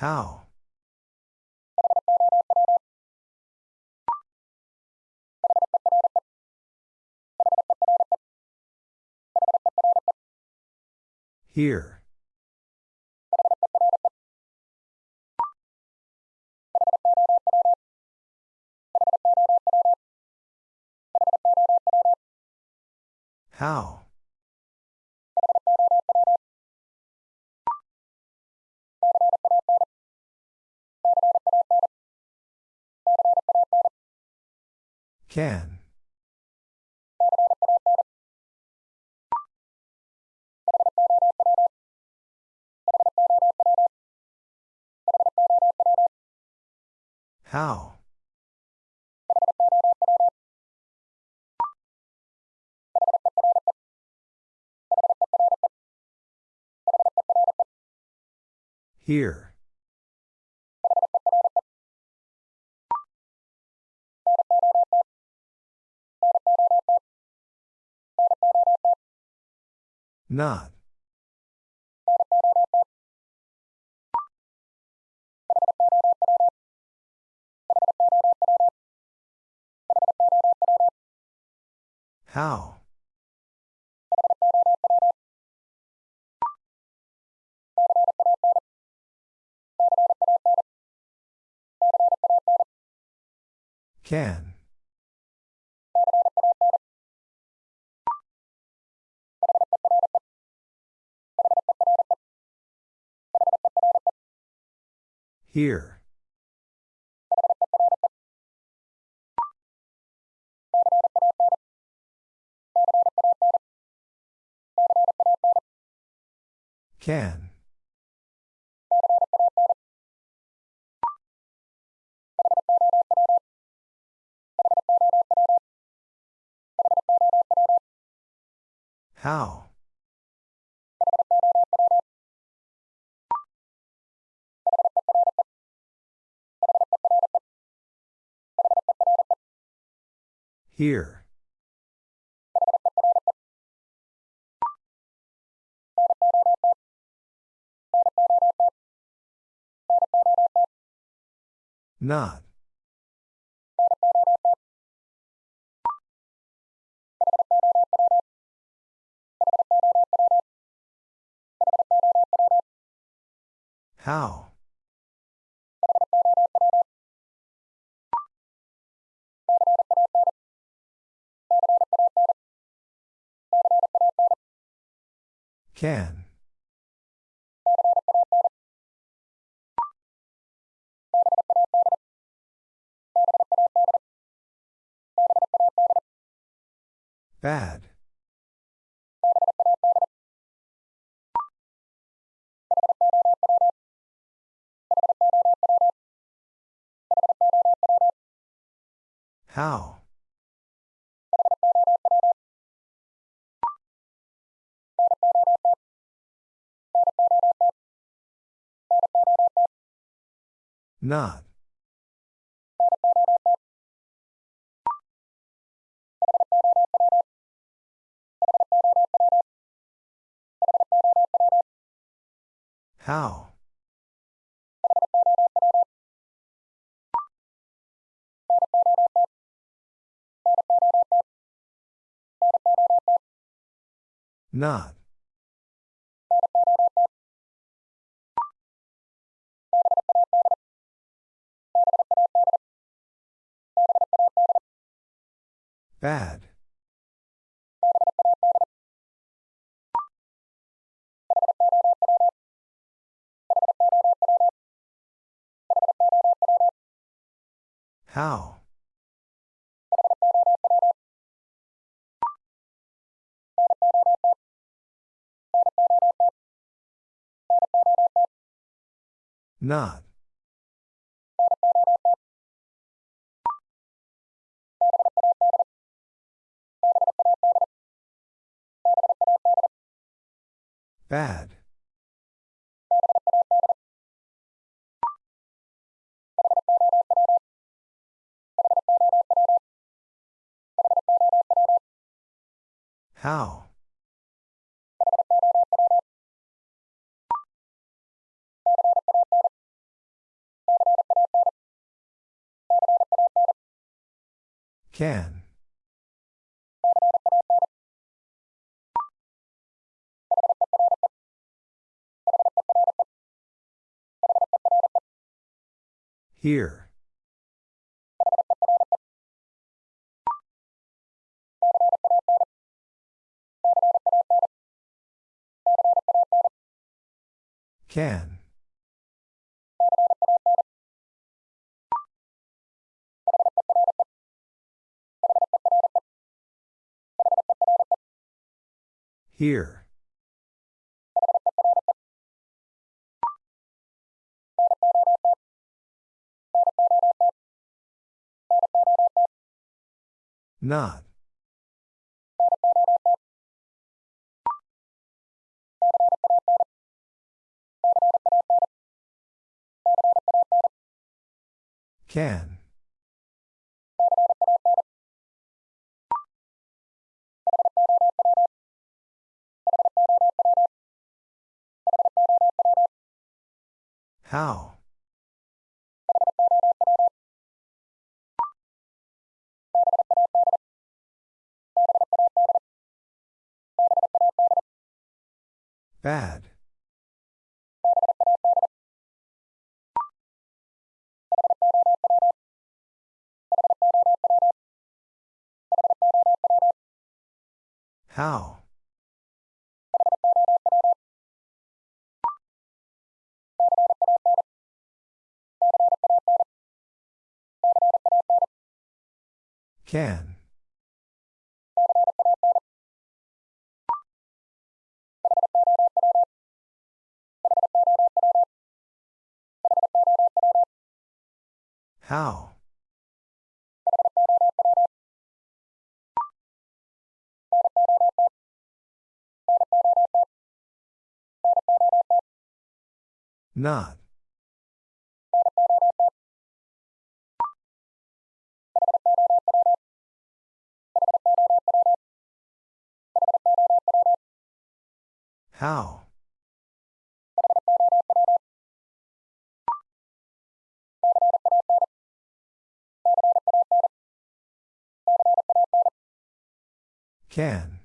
How? Here. How? Can. How? Here. Not. How? Can. Here. Can. How? Here. Not. How? Can. Bad. How? Not. How? Not. Bad. How? Not. Bad. How? Can. Here. Can. Here. Not. Can. How? Bad. How? Can. How? Not. How? Can.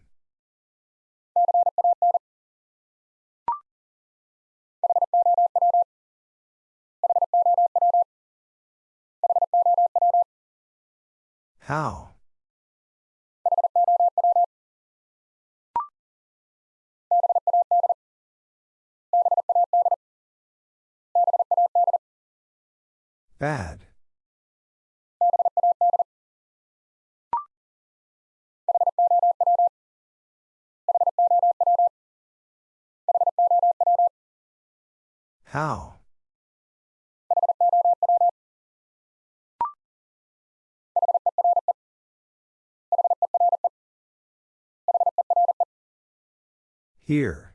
How? Bad. How? Here.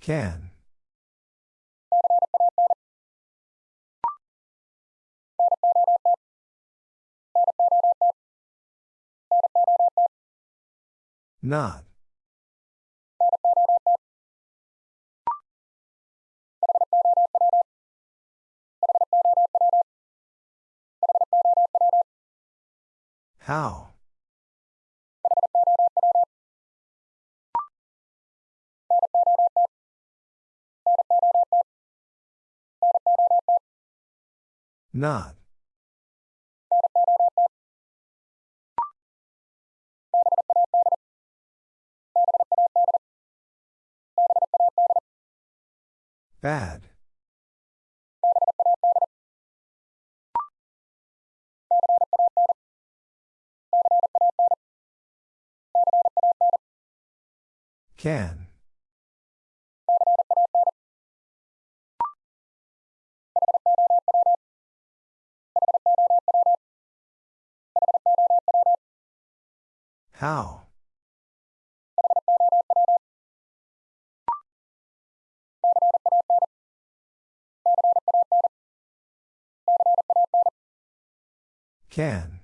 Can. Not. How? Not. Bad. Can. How? Can.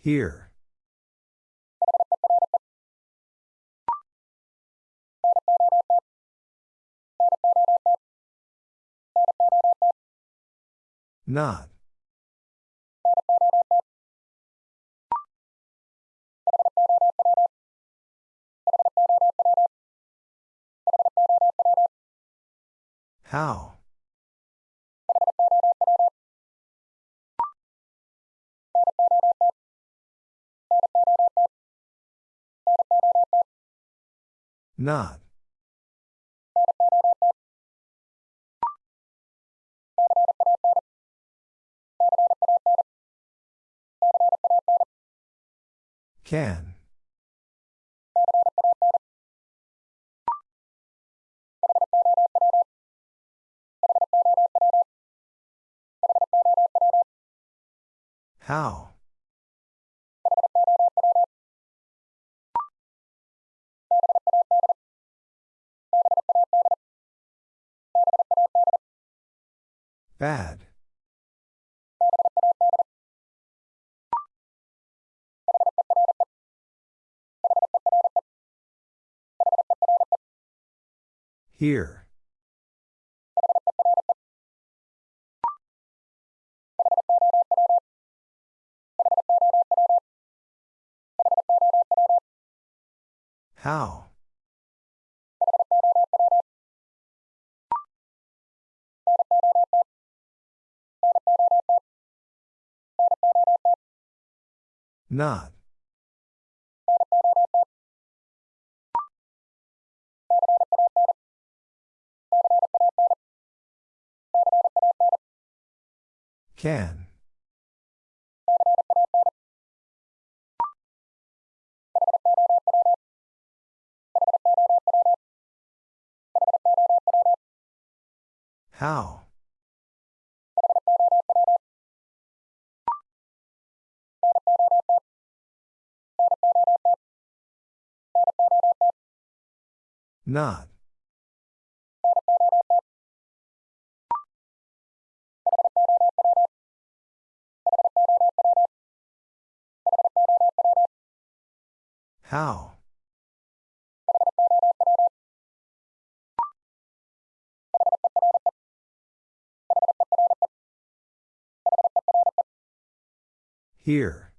Here. Not. How? Not. Can. How? Bad. Here. How? Not. Can. How? Not. How? Here.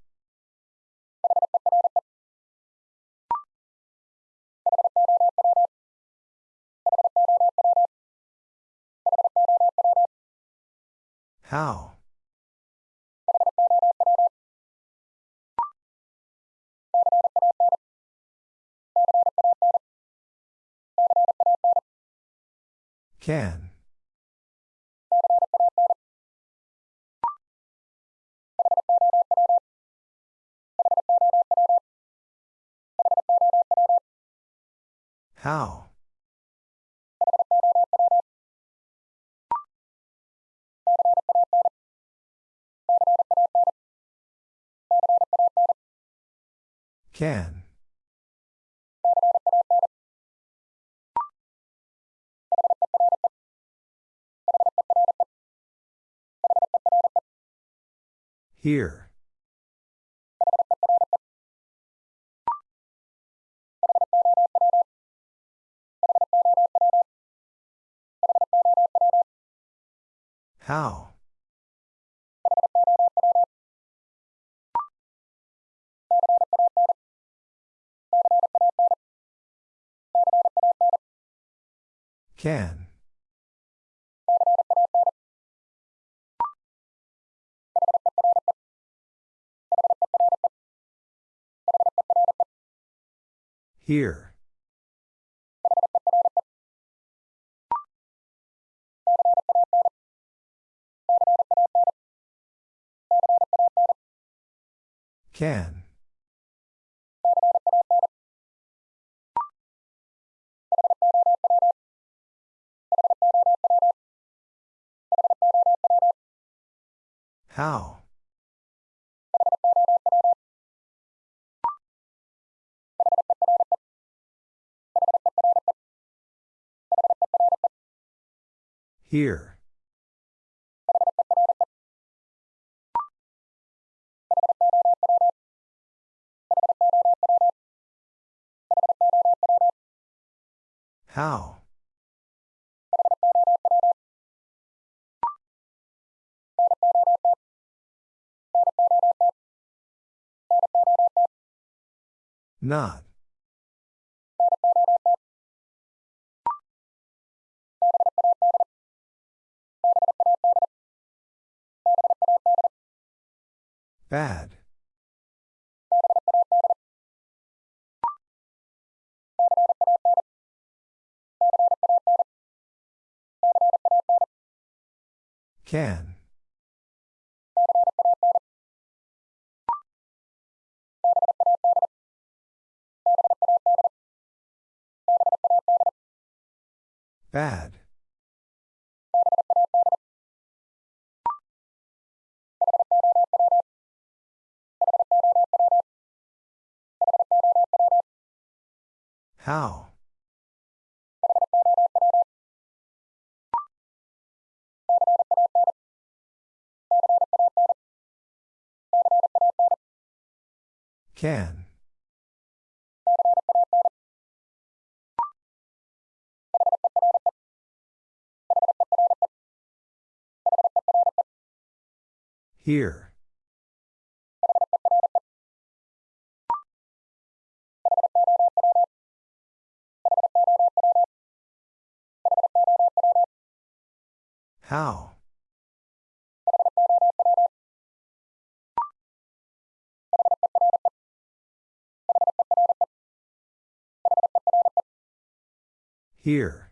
How? Can. How? Can. Here. How? Can. Here. Can. How? Here. How? Not. Bad. Can. Bad. How? Can. Here. How? Here.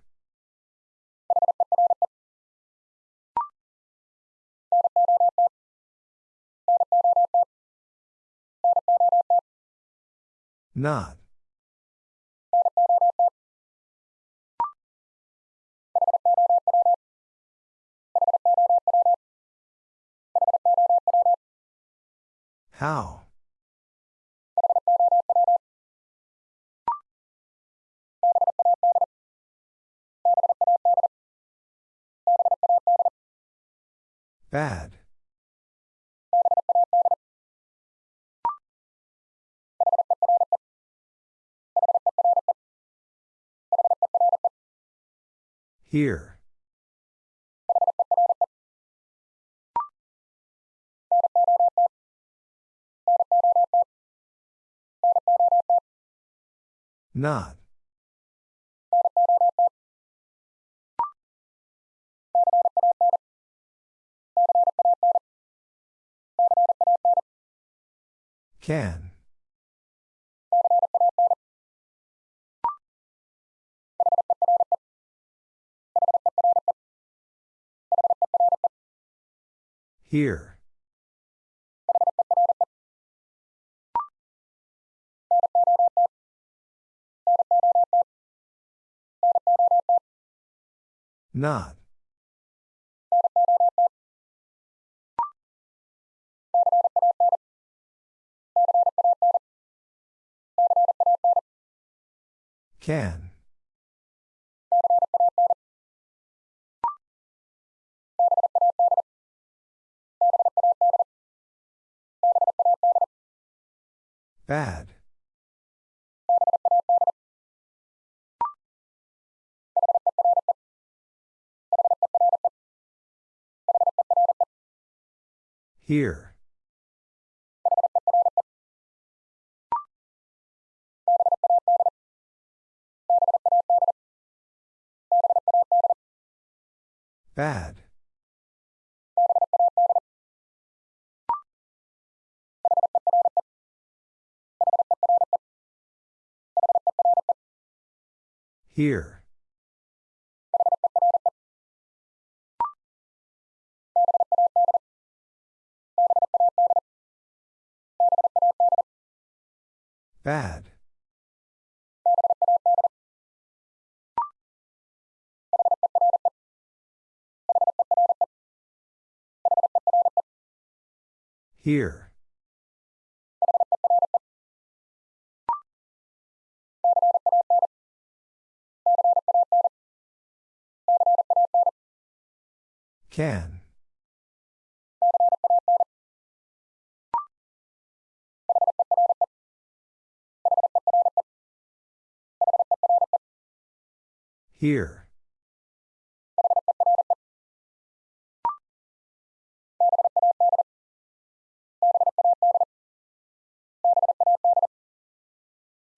Not. How? Bad. Here. Not. Can. Here. Not. Can. Bad. Here. Bad. Here. Bad. Here. Can. Here.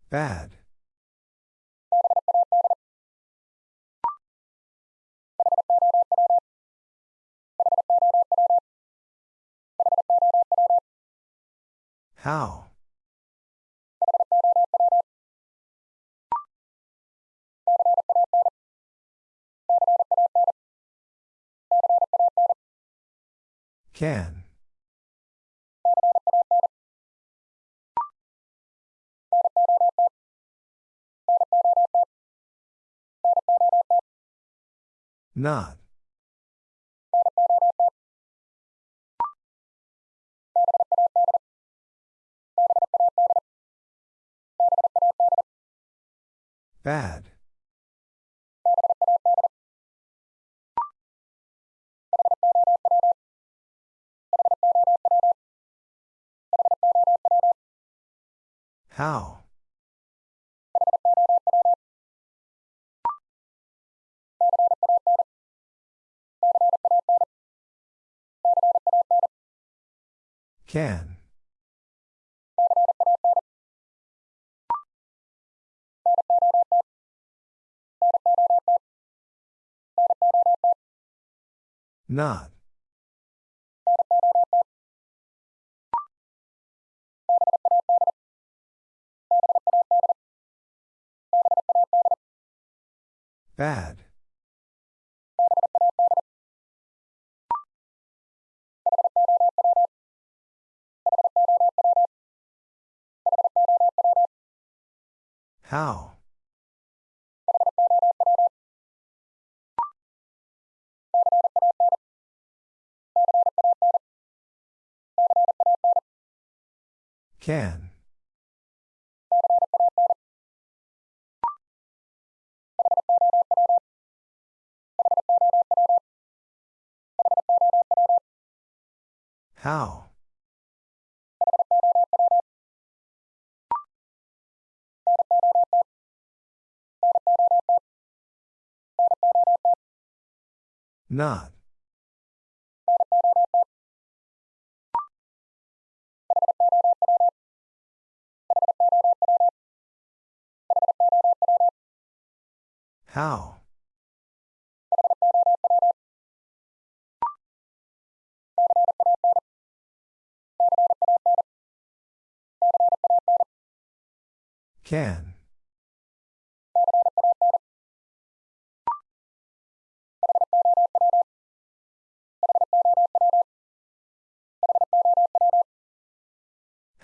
Bad. How? Can. Not. Bad. How? Can. Not. Bad. How? Can. How? Not. How? Can.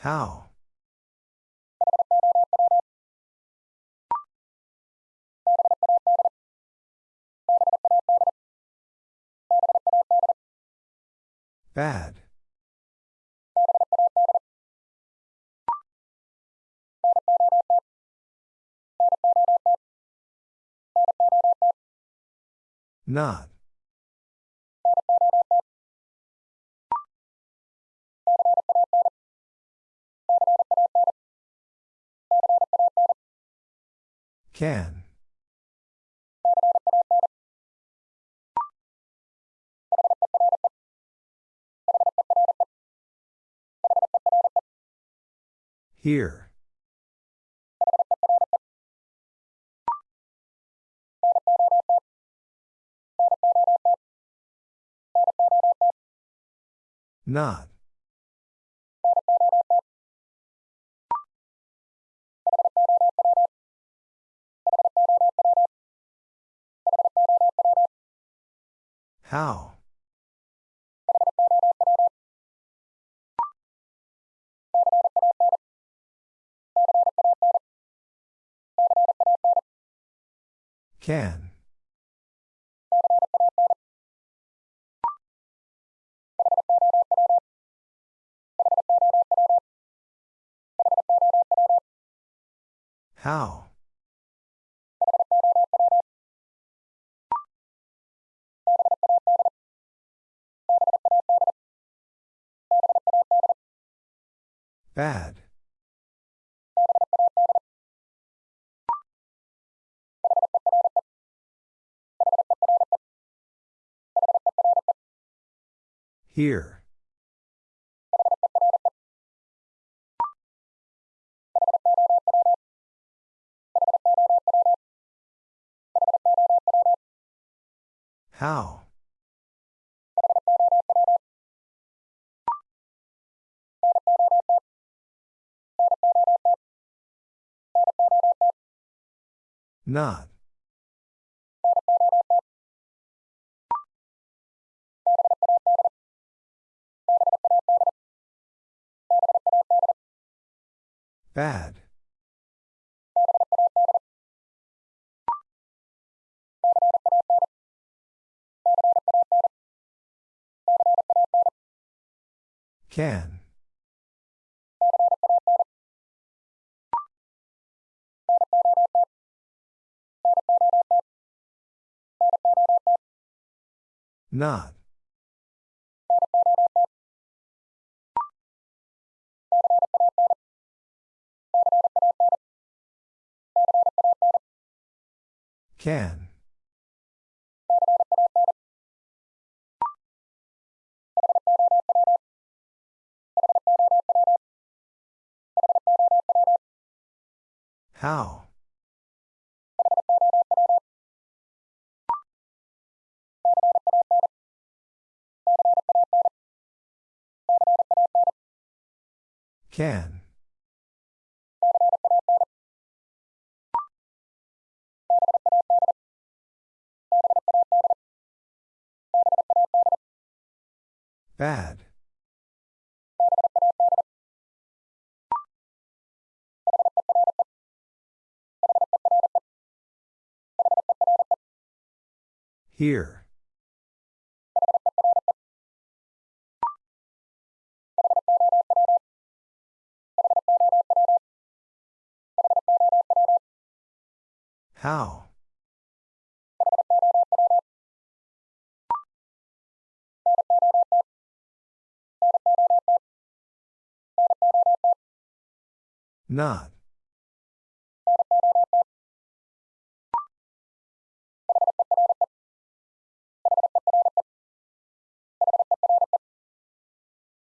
How? Bad. Not. Can. Here. Not. How? Can. How? Bad. Here. How? Not. Bad. Can. Not. Can. How? Can. Bad. Here. How? Not.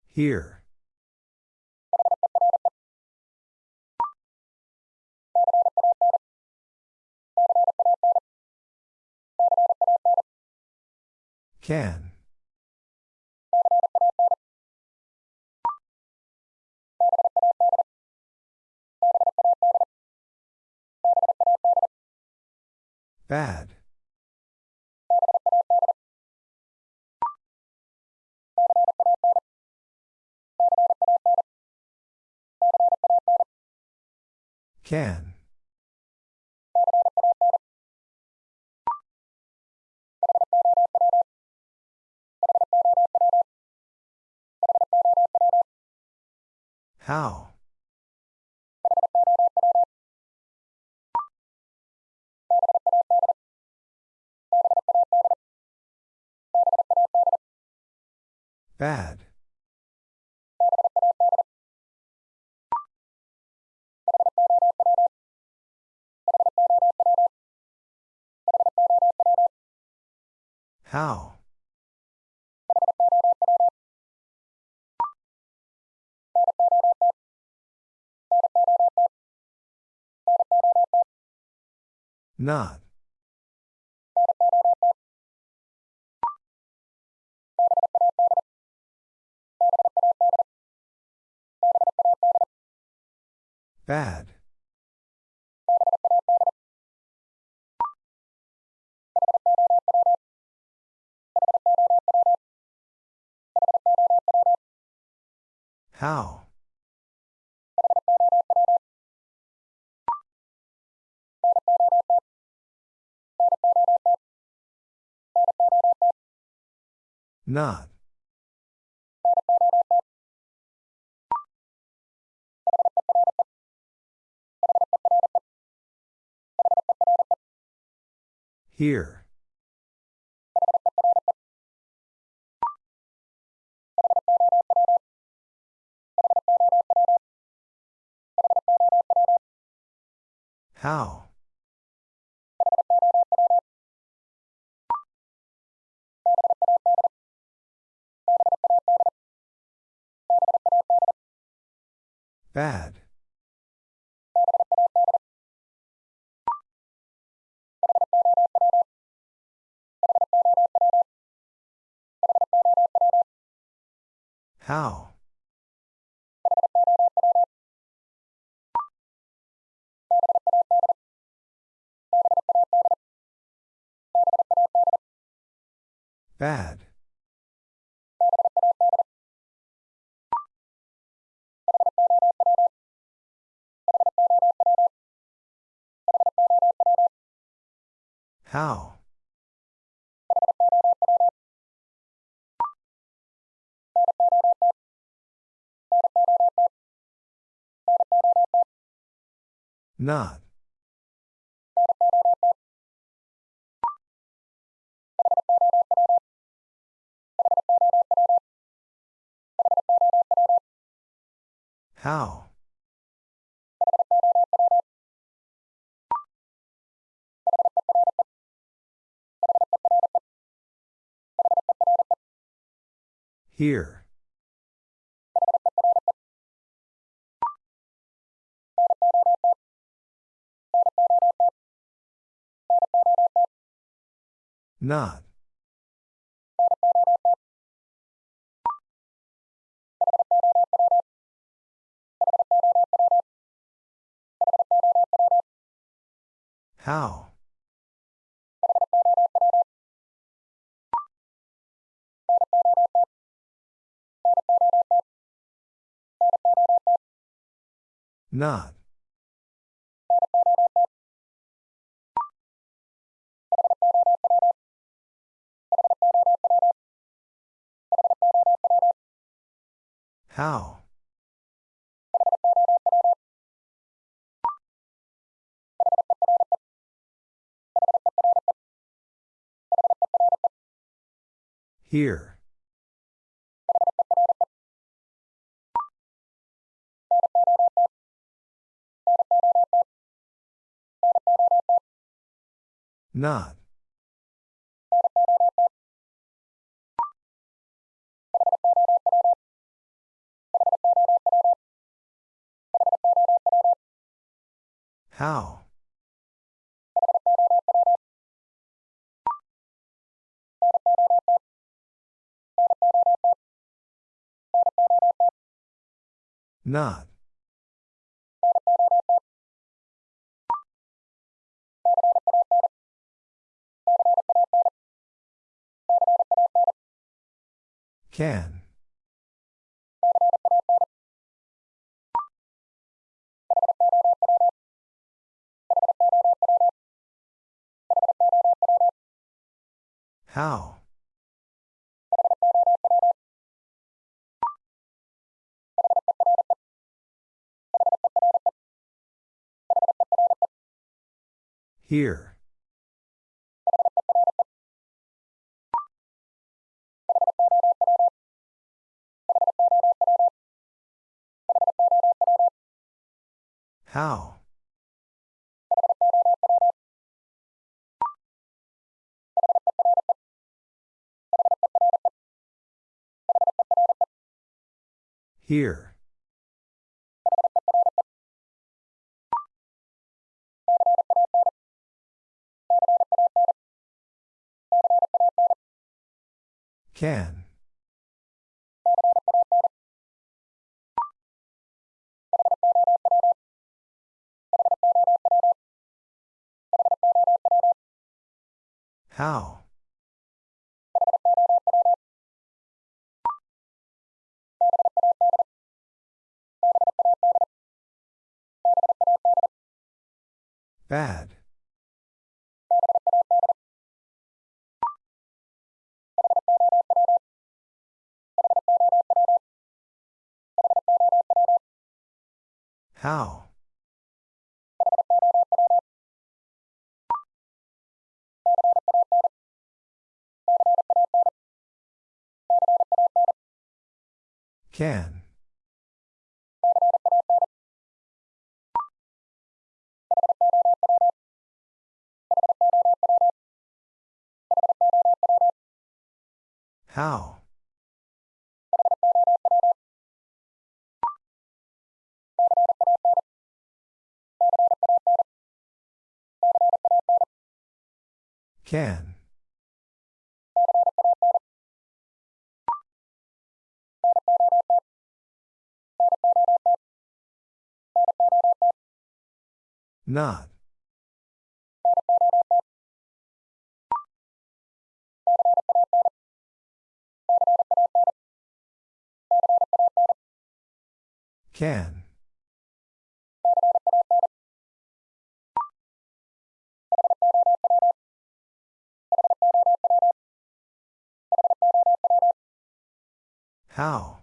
Here. Can. Bad. Can. How? Bad. How? Not. Bad. How? Not. Here. How? Bad. How? Bad. How? Not. How? Here. Not. How? Not. How? Here. Not. How? Not. Can. How? Here. How? Here. Can. How? Bad. How? Can. How? Can. Not. Can. How?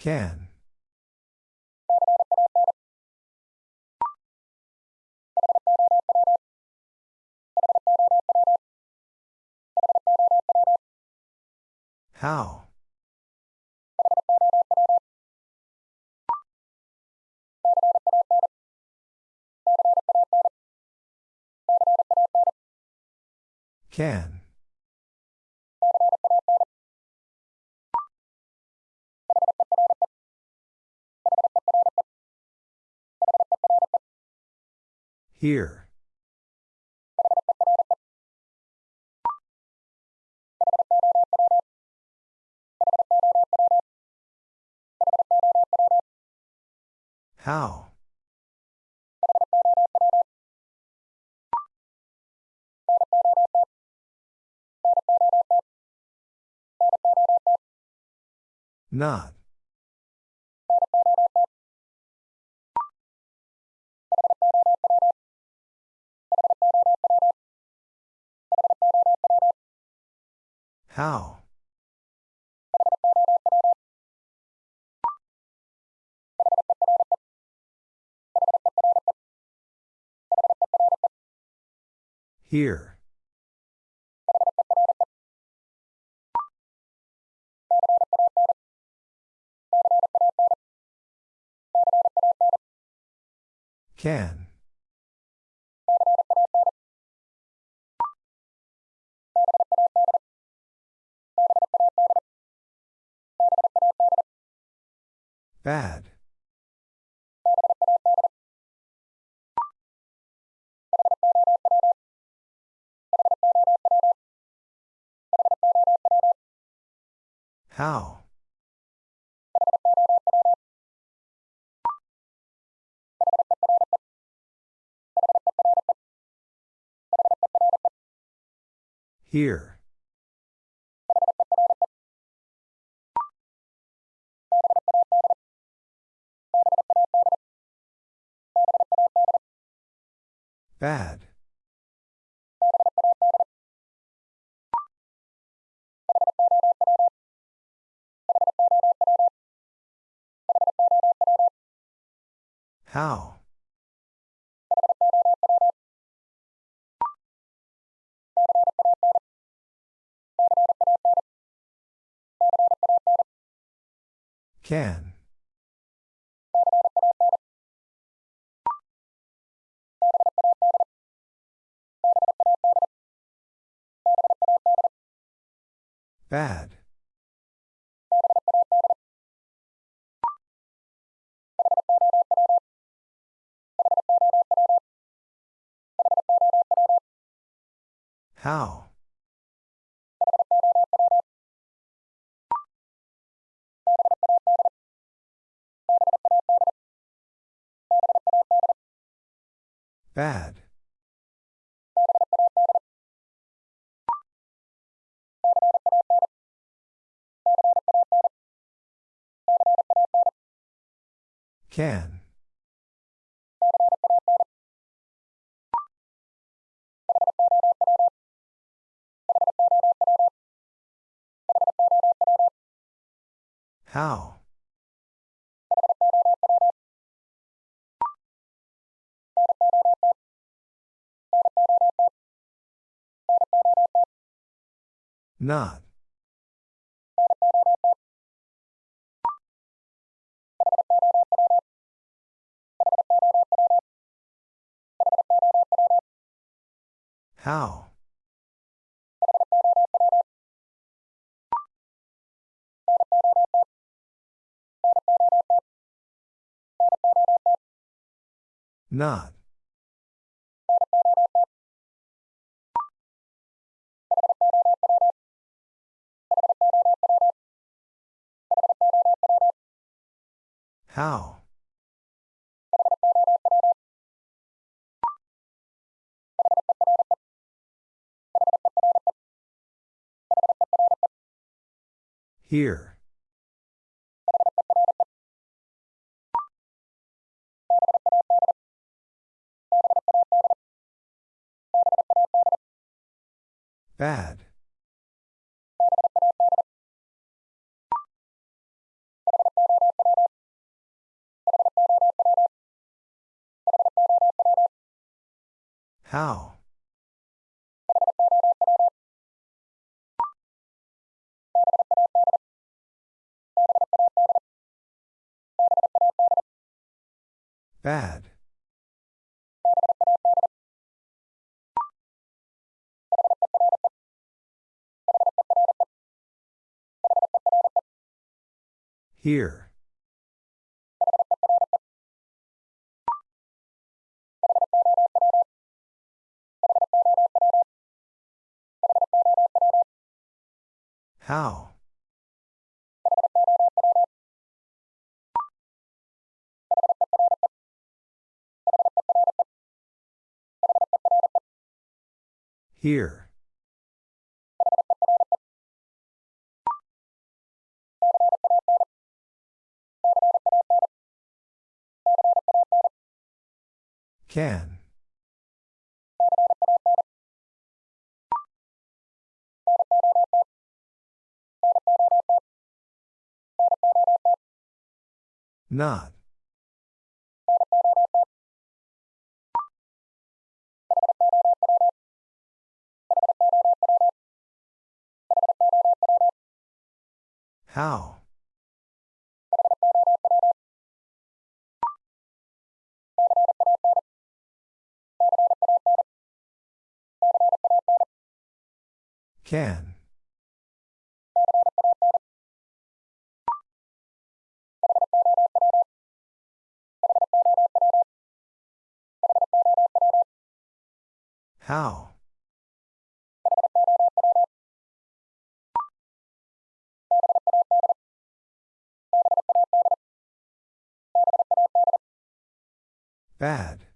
Can. How? Can. Here. How? Not. How? Here. Can. Bad. How? Here. Bad. How? Can. Bad. How? Bad. Can. How? Not. How? Not. How? Here. Bad. How? Bad. Here. How? Here. Can. Not. How? Can. How? Bad.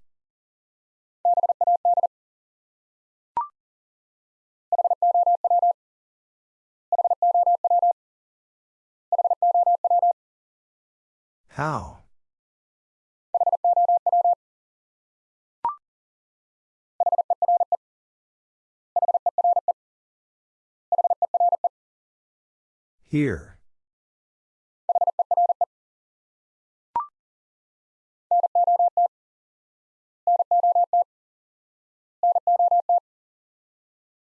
How? Here.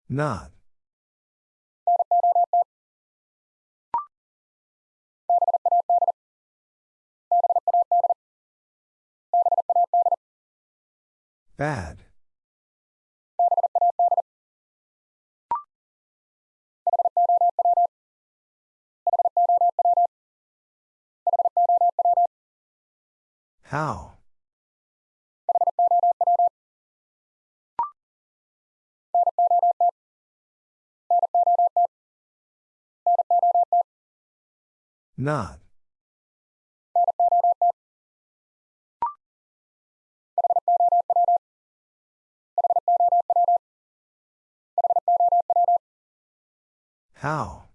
Not. Bad. How? Not. How?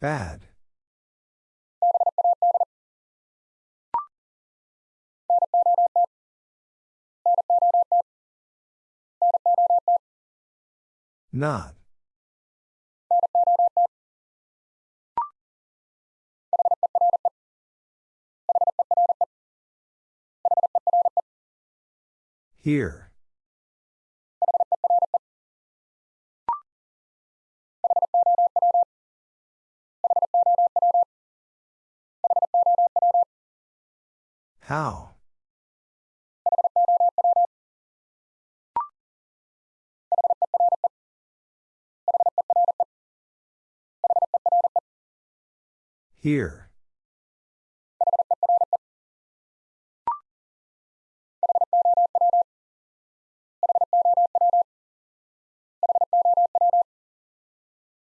Bad. Not. Here. How? Here.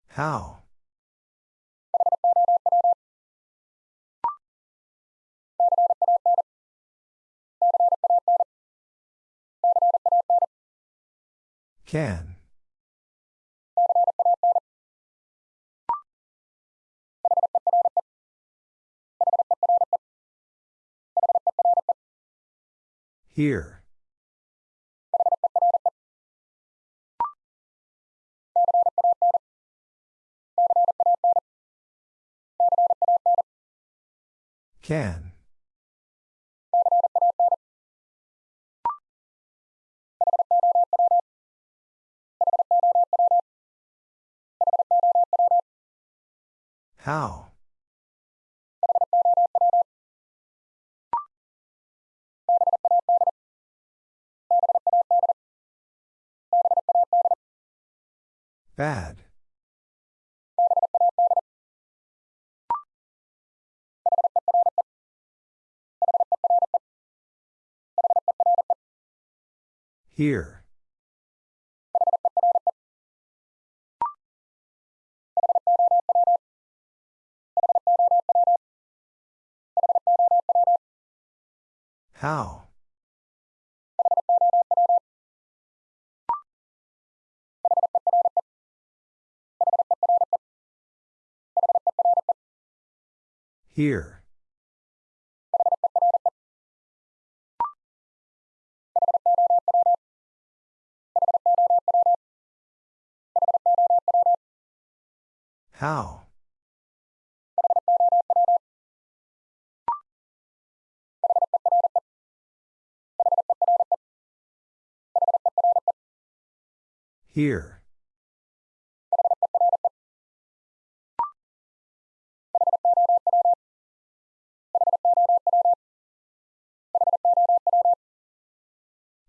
How? Can. Here. Can. How? Bad. Here. How? Here. How? Here.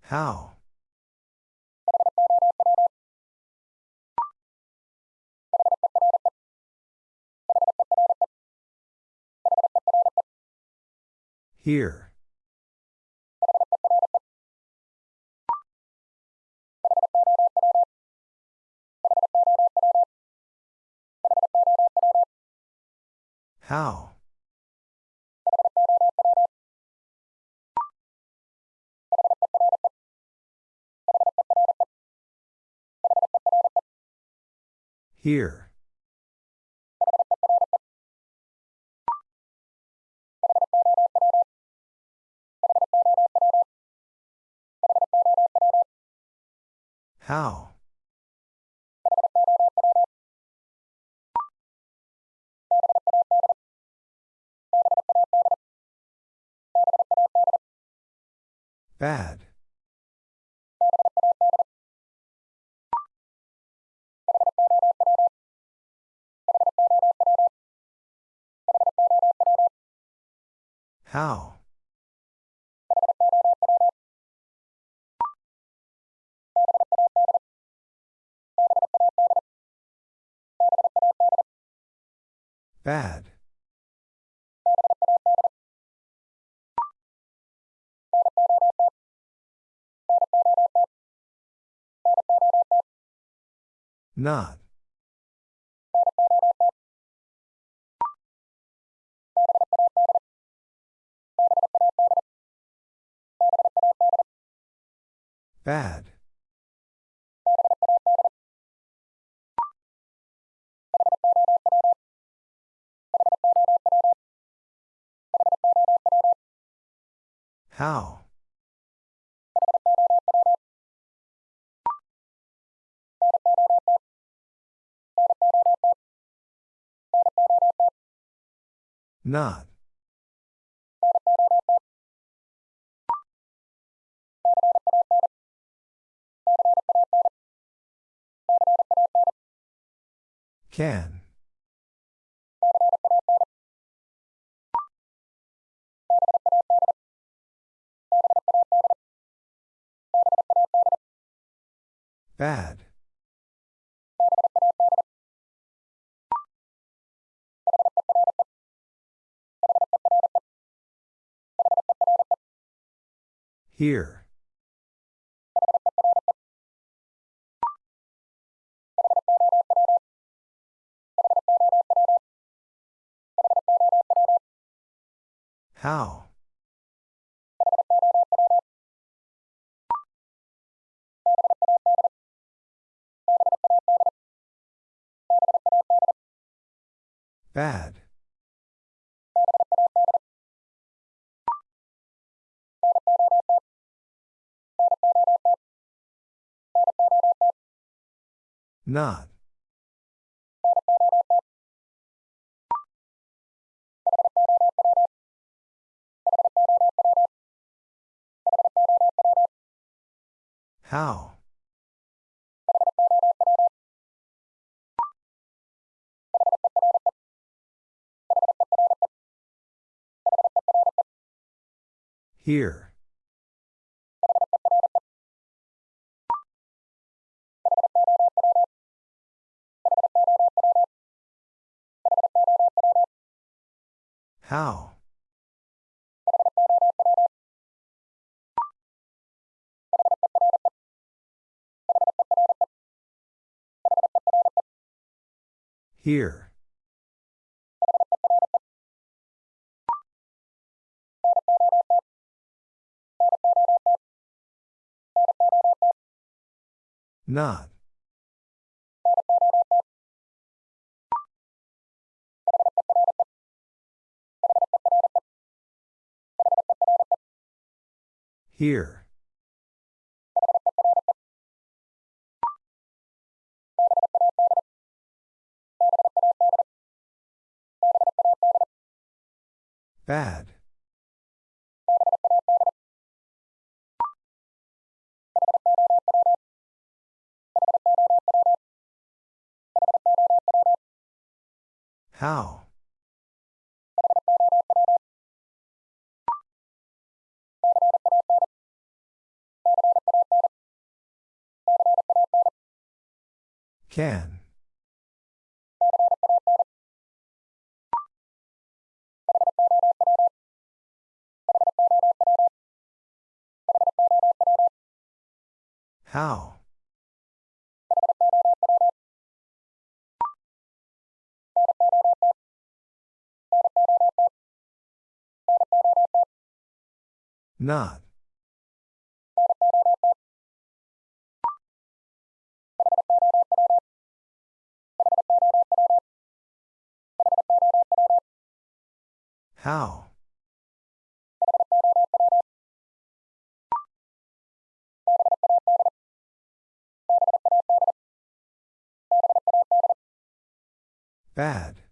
How? Here. How? Here. How? Bad. How? Bad. Not. Bad. How? Not. Can. Bad. Here. How? Bad. Not. How? Here. How? Here. Not. Here. Bad. How? Can. How? Not. How? Bad.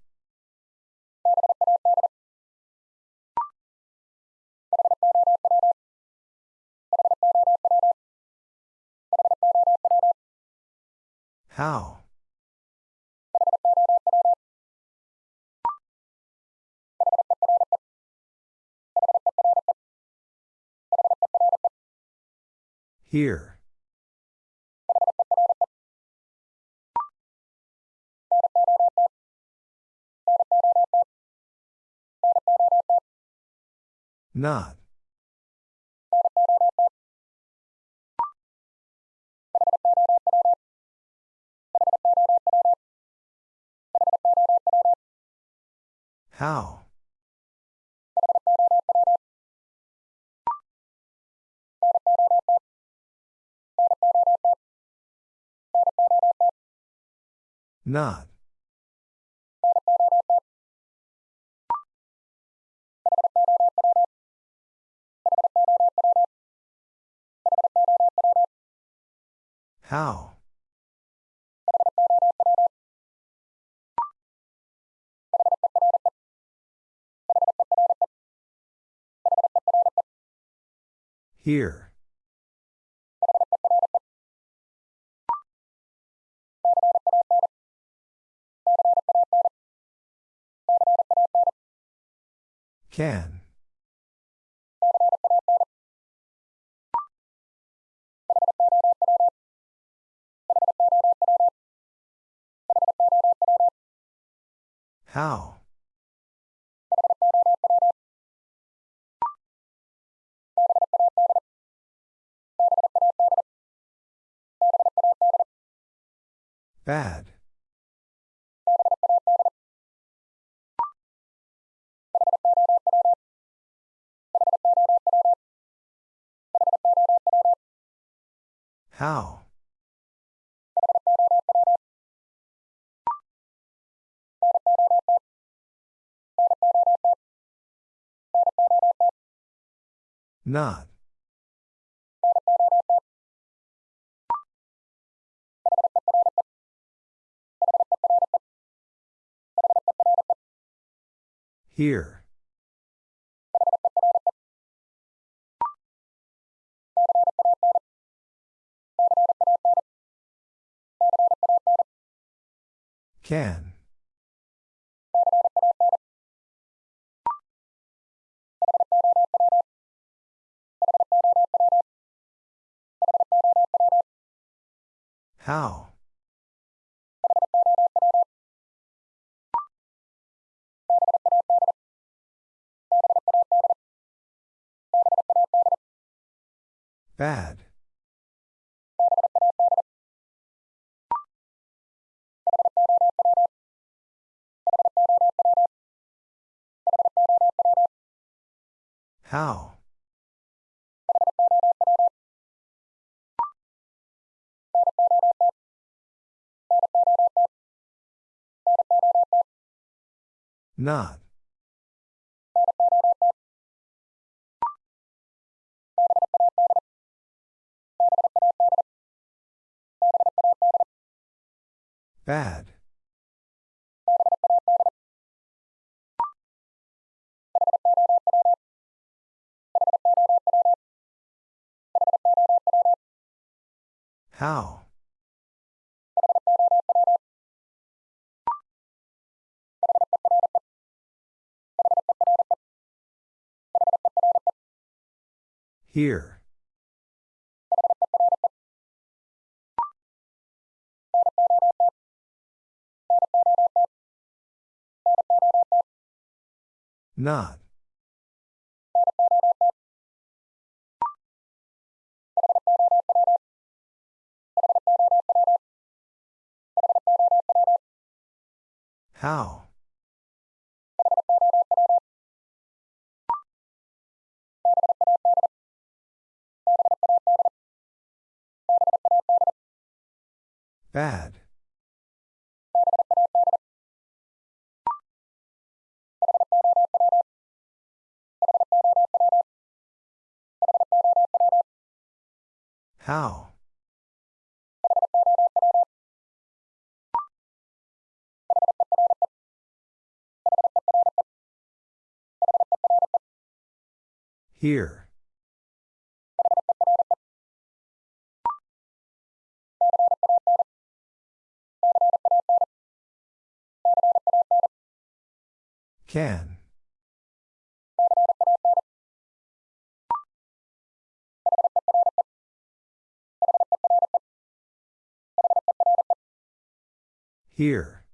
How? Here. Not. How? Not. How? Here. Can. How? Bad. How? Not. Here. Can. How? Bad. How? Not. Bad. How? Here. Not. How? Bad. How? Here. Can. Here.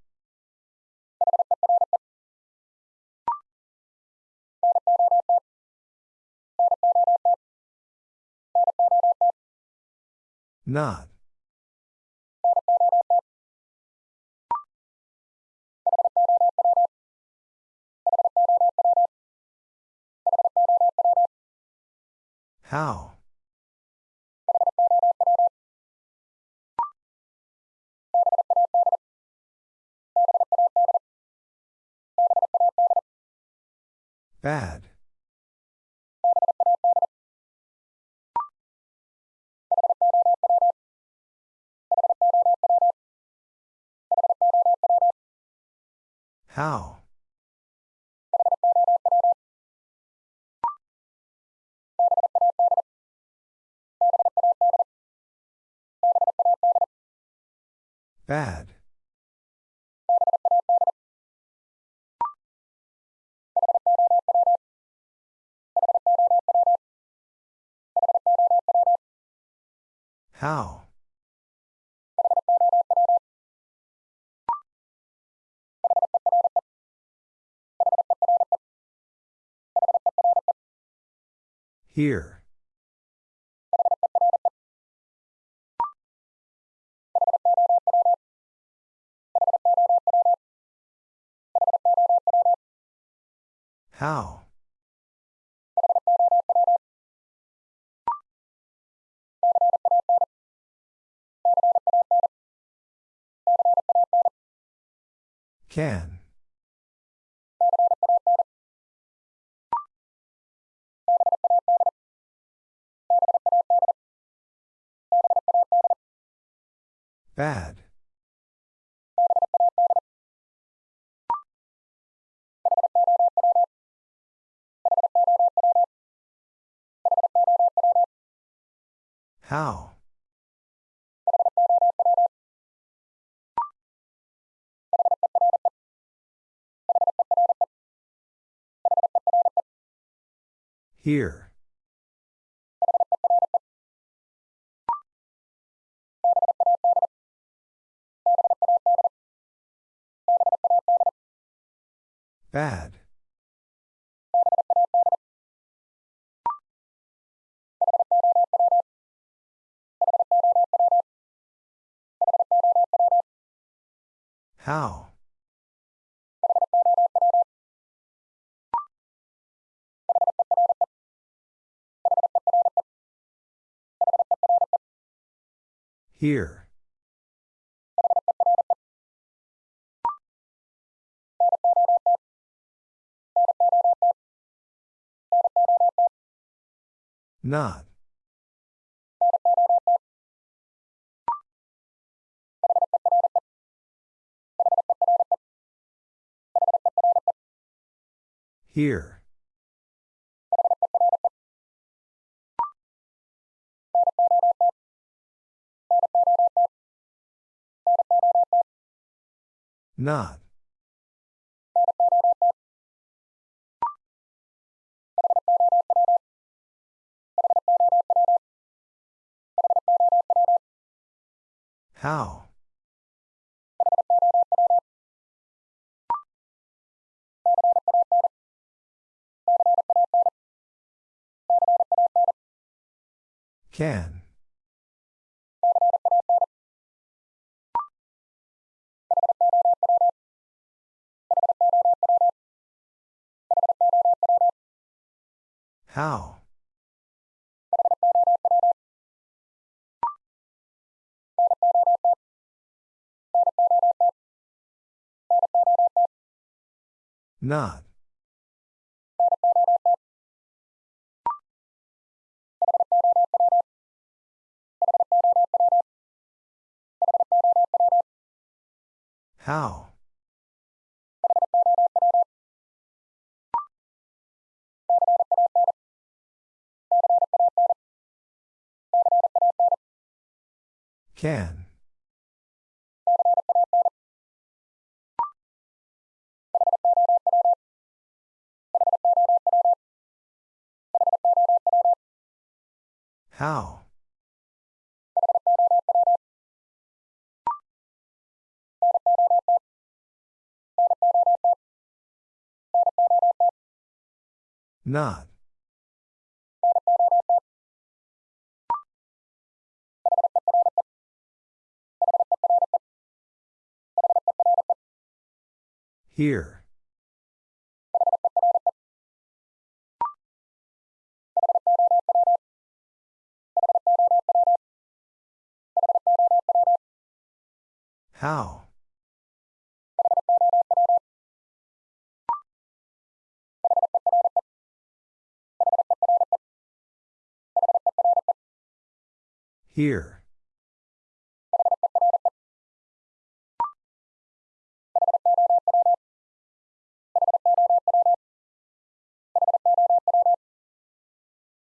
Not. How? Bad. How? Bad. How? Here. How? Can. Bad. How? Here. Bad. How? Here. Not. Here. Not. How? Can. How? Not. How? Can. How? Not. Here. How? Here.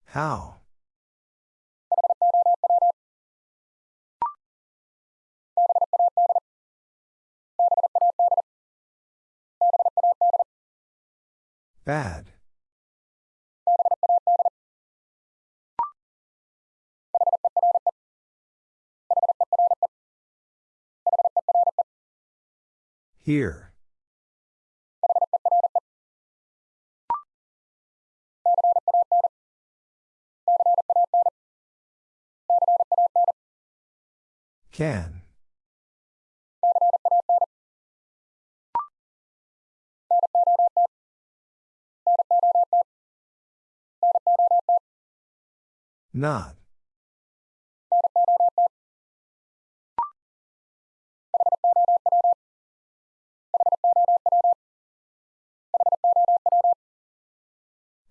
How? Bad. Here. Can. Not.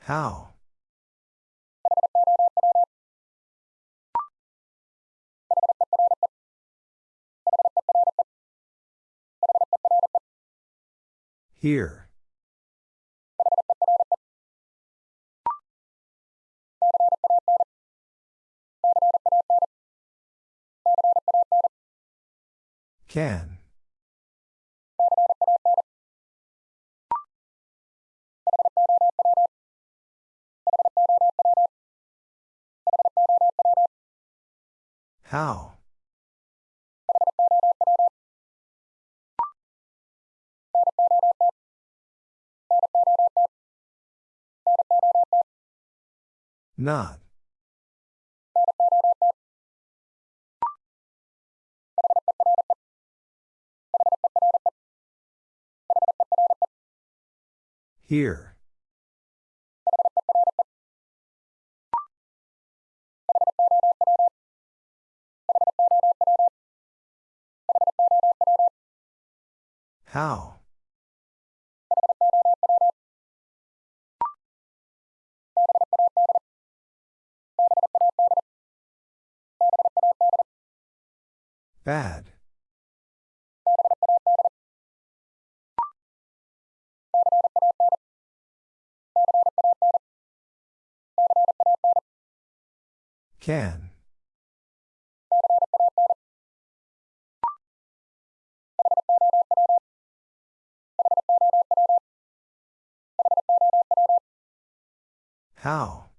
How? Here. Can. How? Not. Here. How? Bad. Can. How?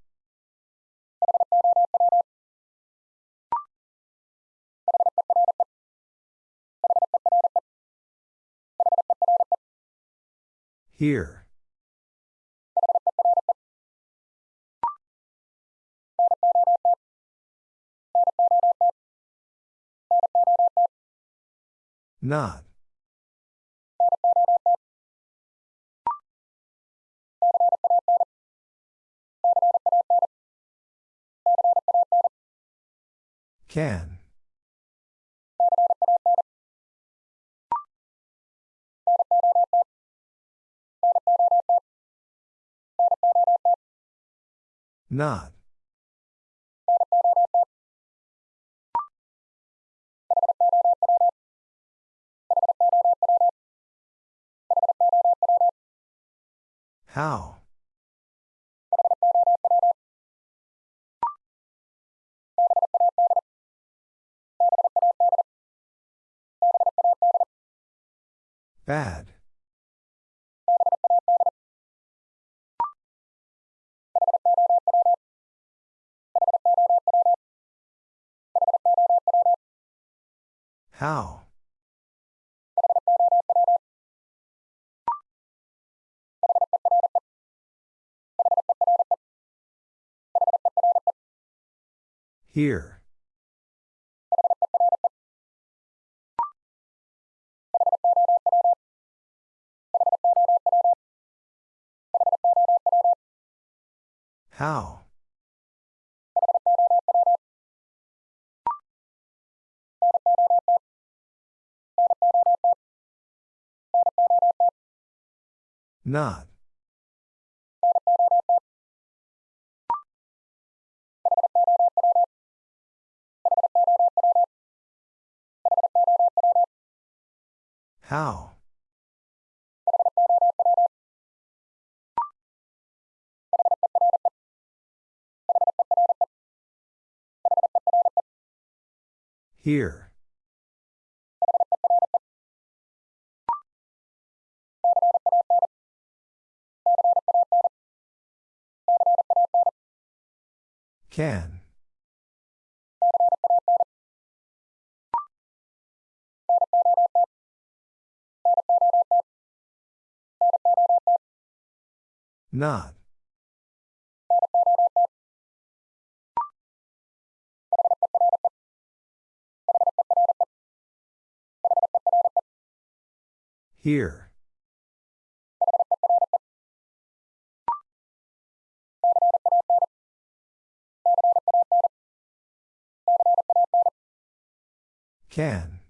Here. Not. Can. Not. How? Bad. How? Here. How? Not. How? Here. Can. Not. Here. Can.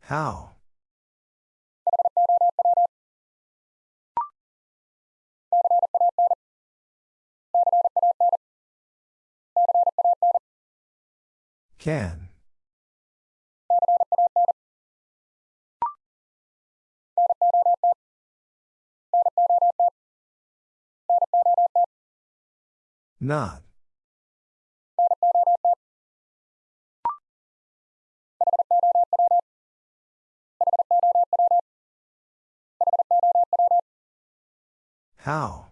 How? Can. Not. How?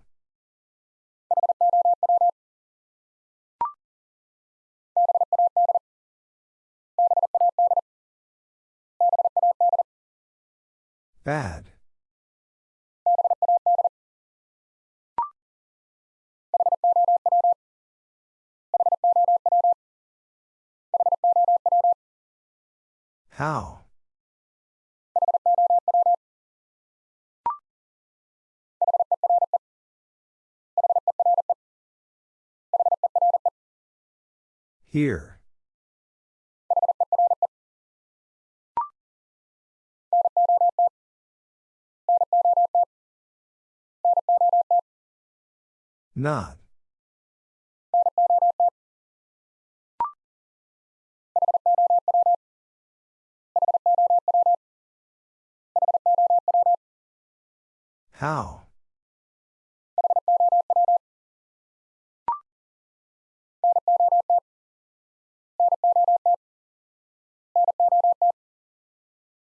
Bad. How? Here. Not. How?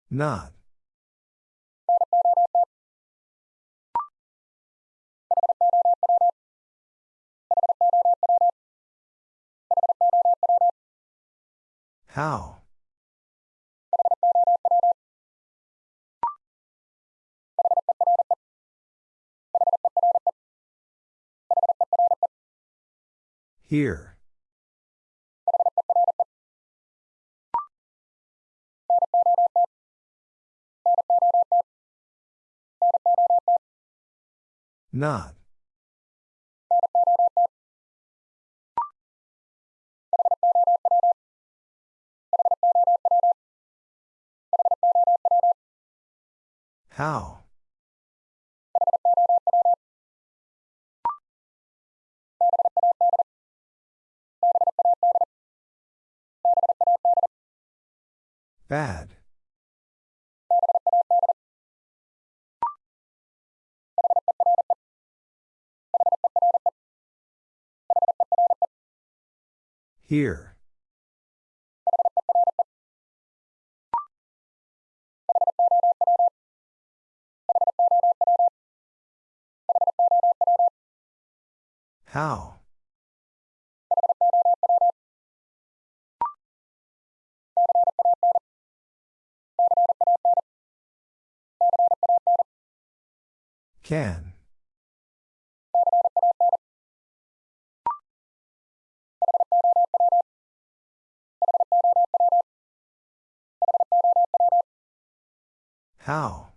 Not. How? Here. Not. How? Bad. Here. How? Can. How?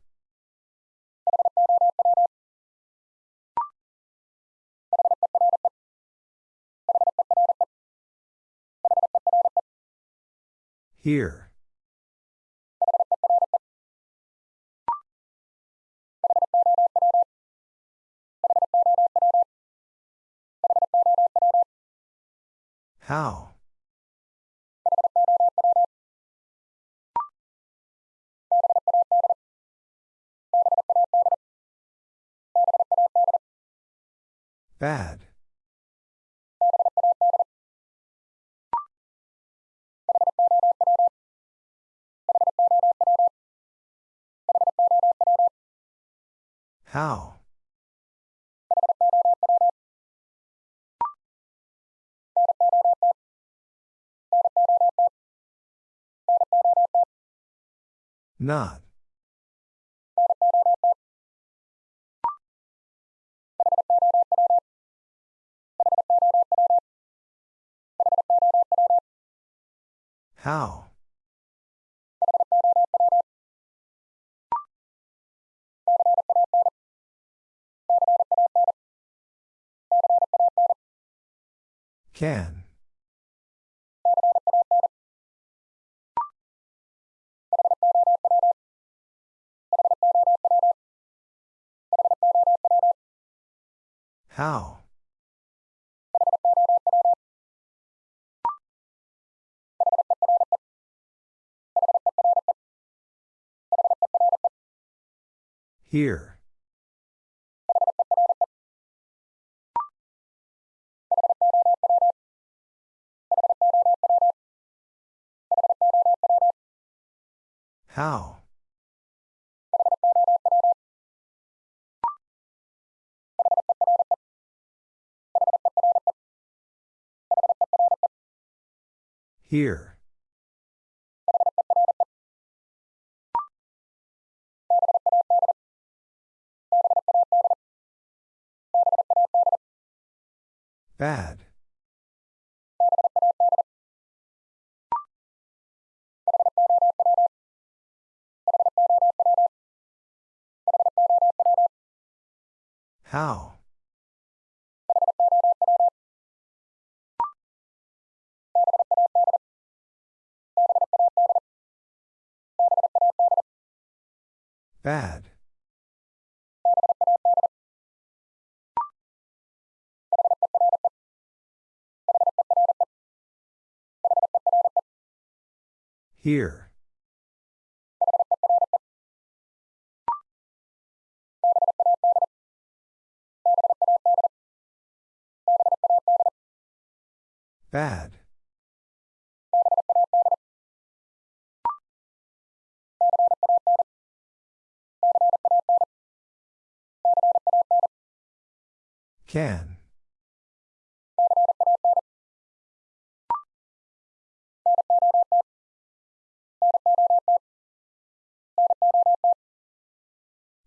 Here. How? Bad. How? Not. How? Can. How? Here. How? Here. Bad. How? Bad. Here. Bad. Can.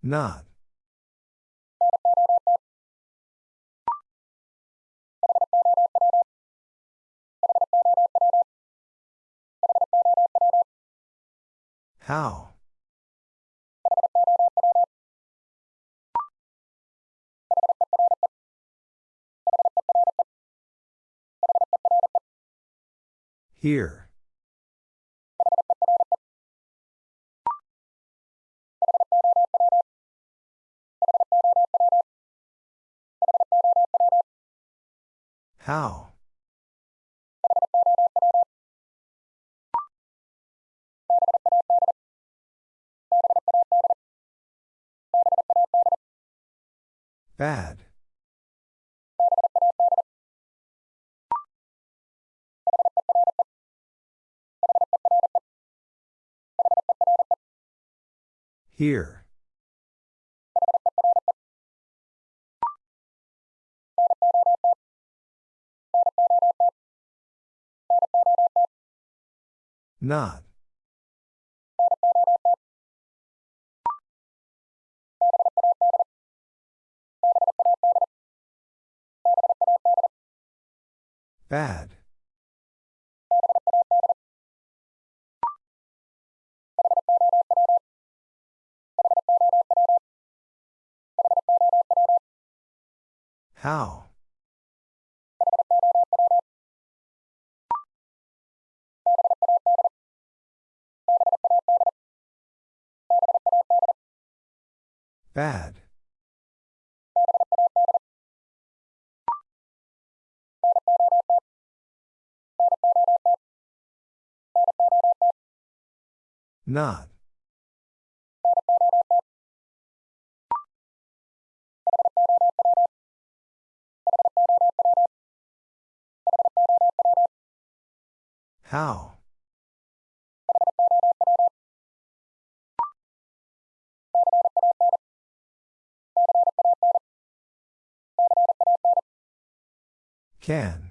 Not. How? Here. How? Bad. Here. Not. Bad. How? Bad. Not. How? Can.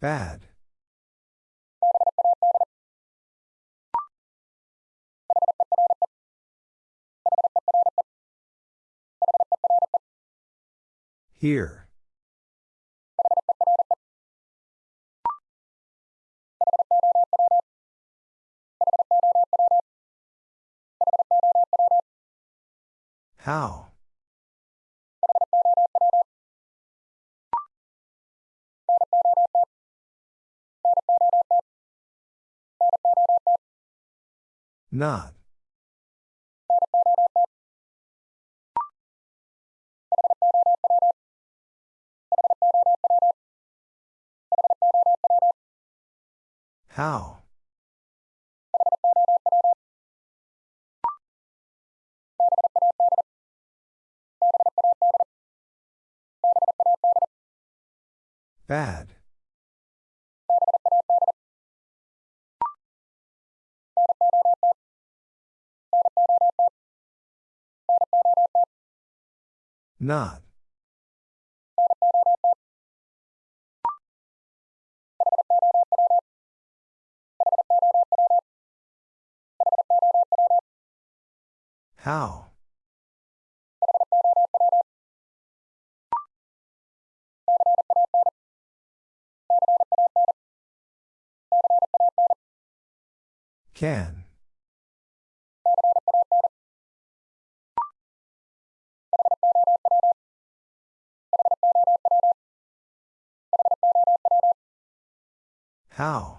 Bad. Here. How? Not. How? Bad. Not. How? Can. How?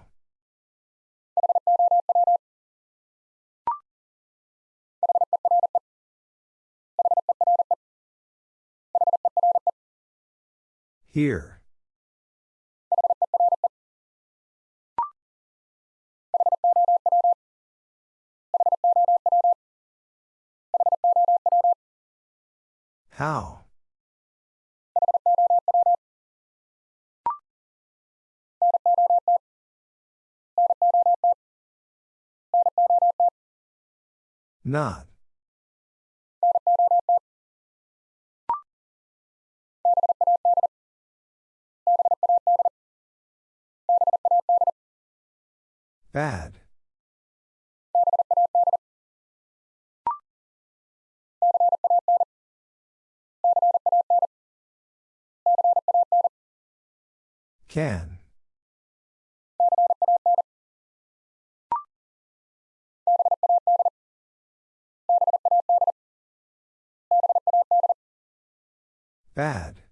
Here. How? Not. Bad. Can. Bad.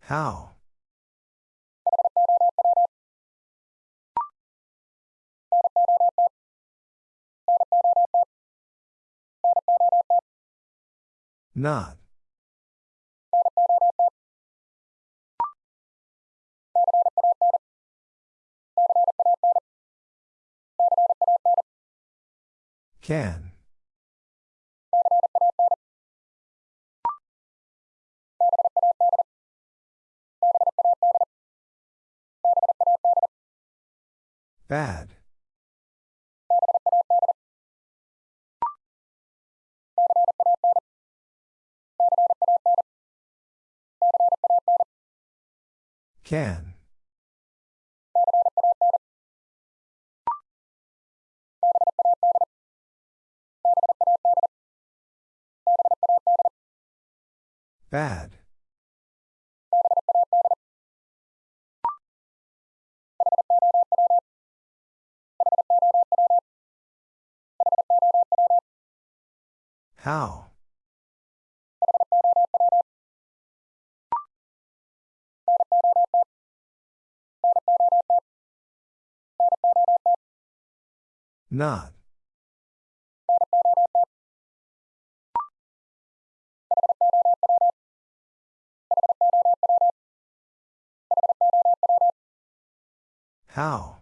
How? Not. Can. Bad. Can. Bad. How? Not. How?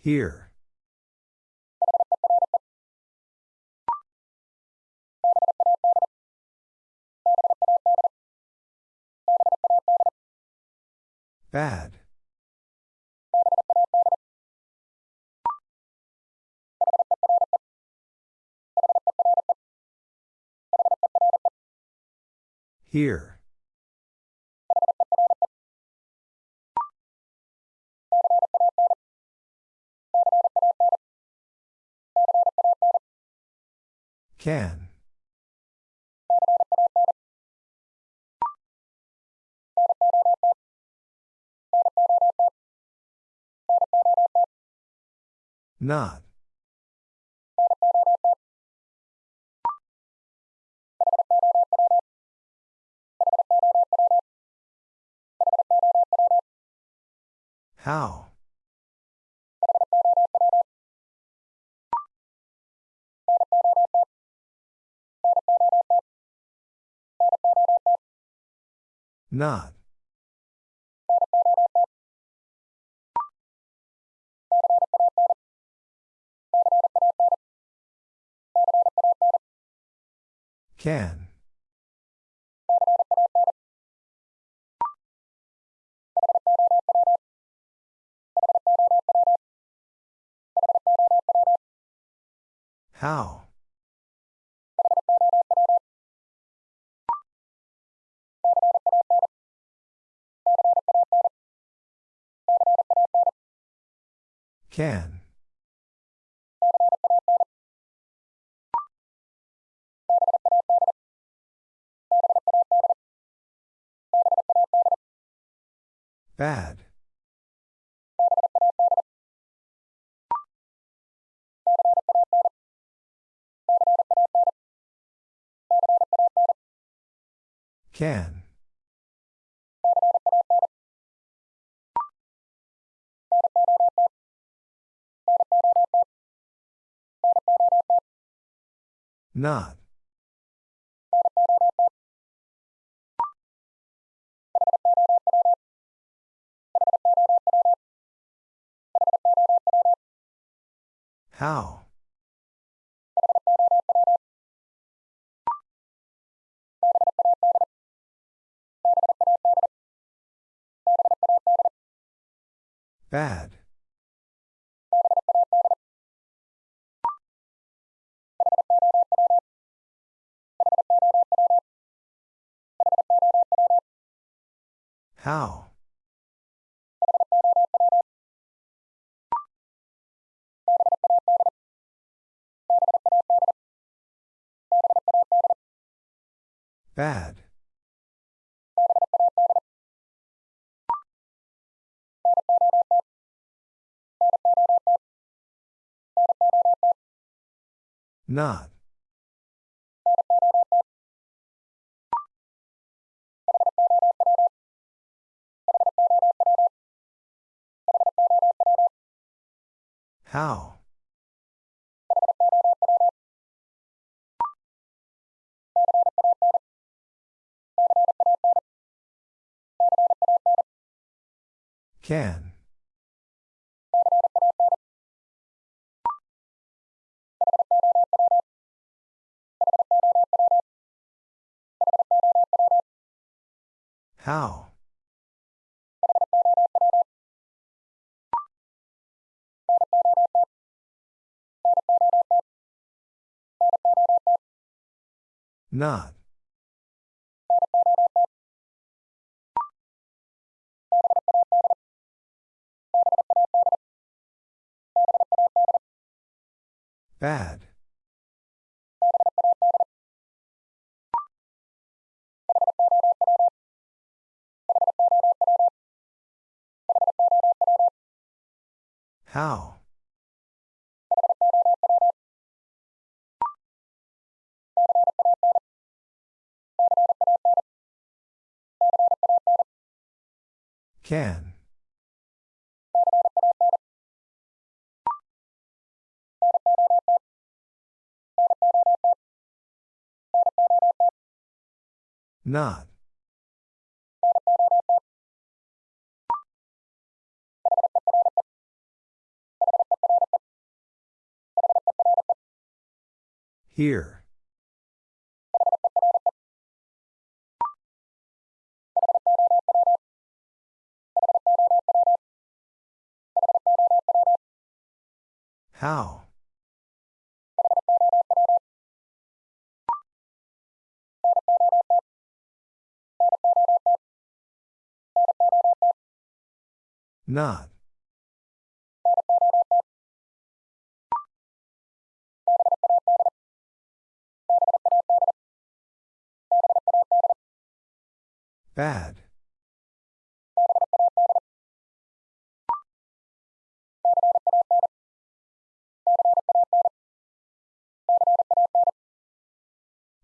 Here. Bad. Here. Can. Not. How? Not. Can. How? Can. Bad. Can. Not. How? Bad. How? Bad. Not. How? Can. How? Not. Bad. How? Can. Not. Here. How? Not. Bad.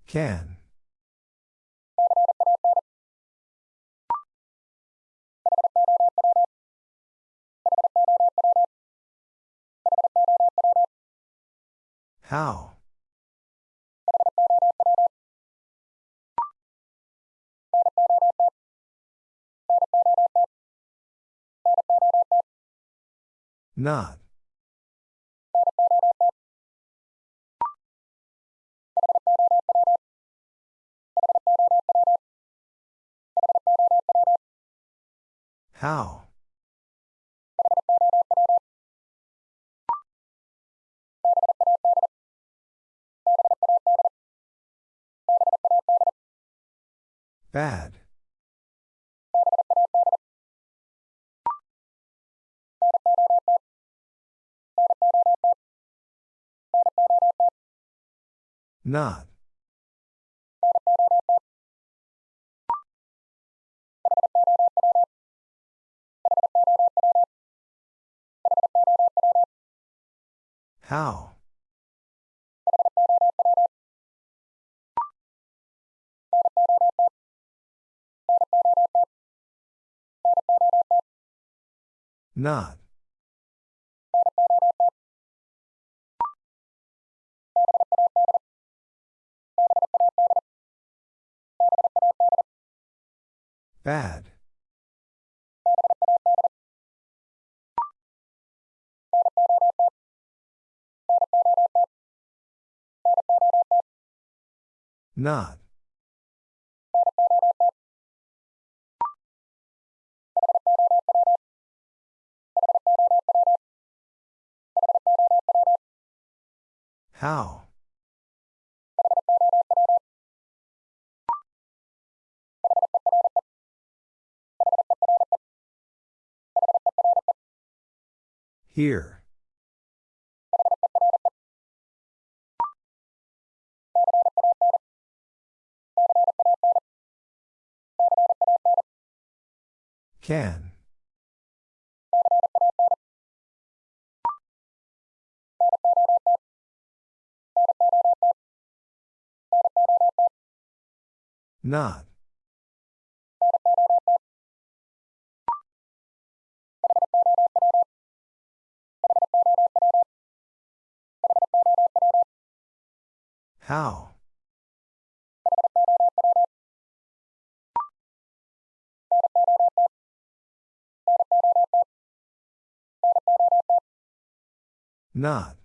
Can. How? Not. How? Bad. Not. How? Not. Bad. Not. How? Here. Can. Not. How? Not.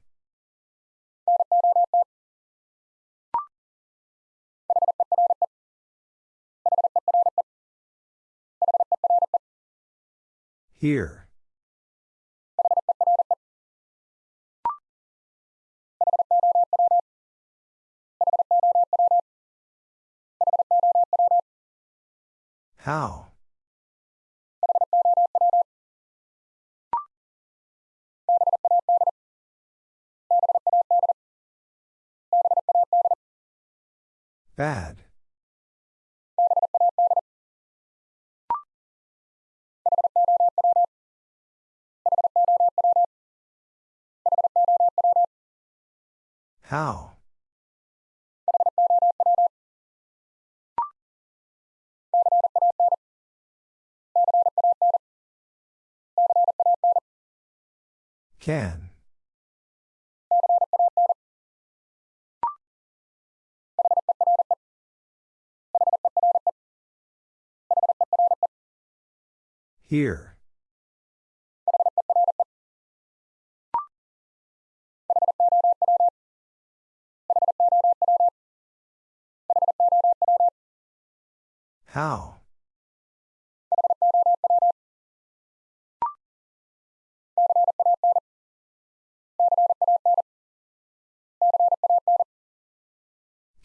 Here. How? Bad. How? Can. Here. How?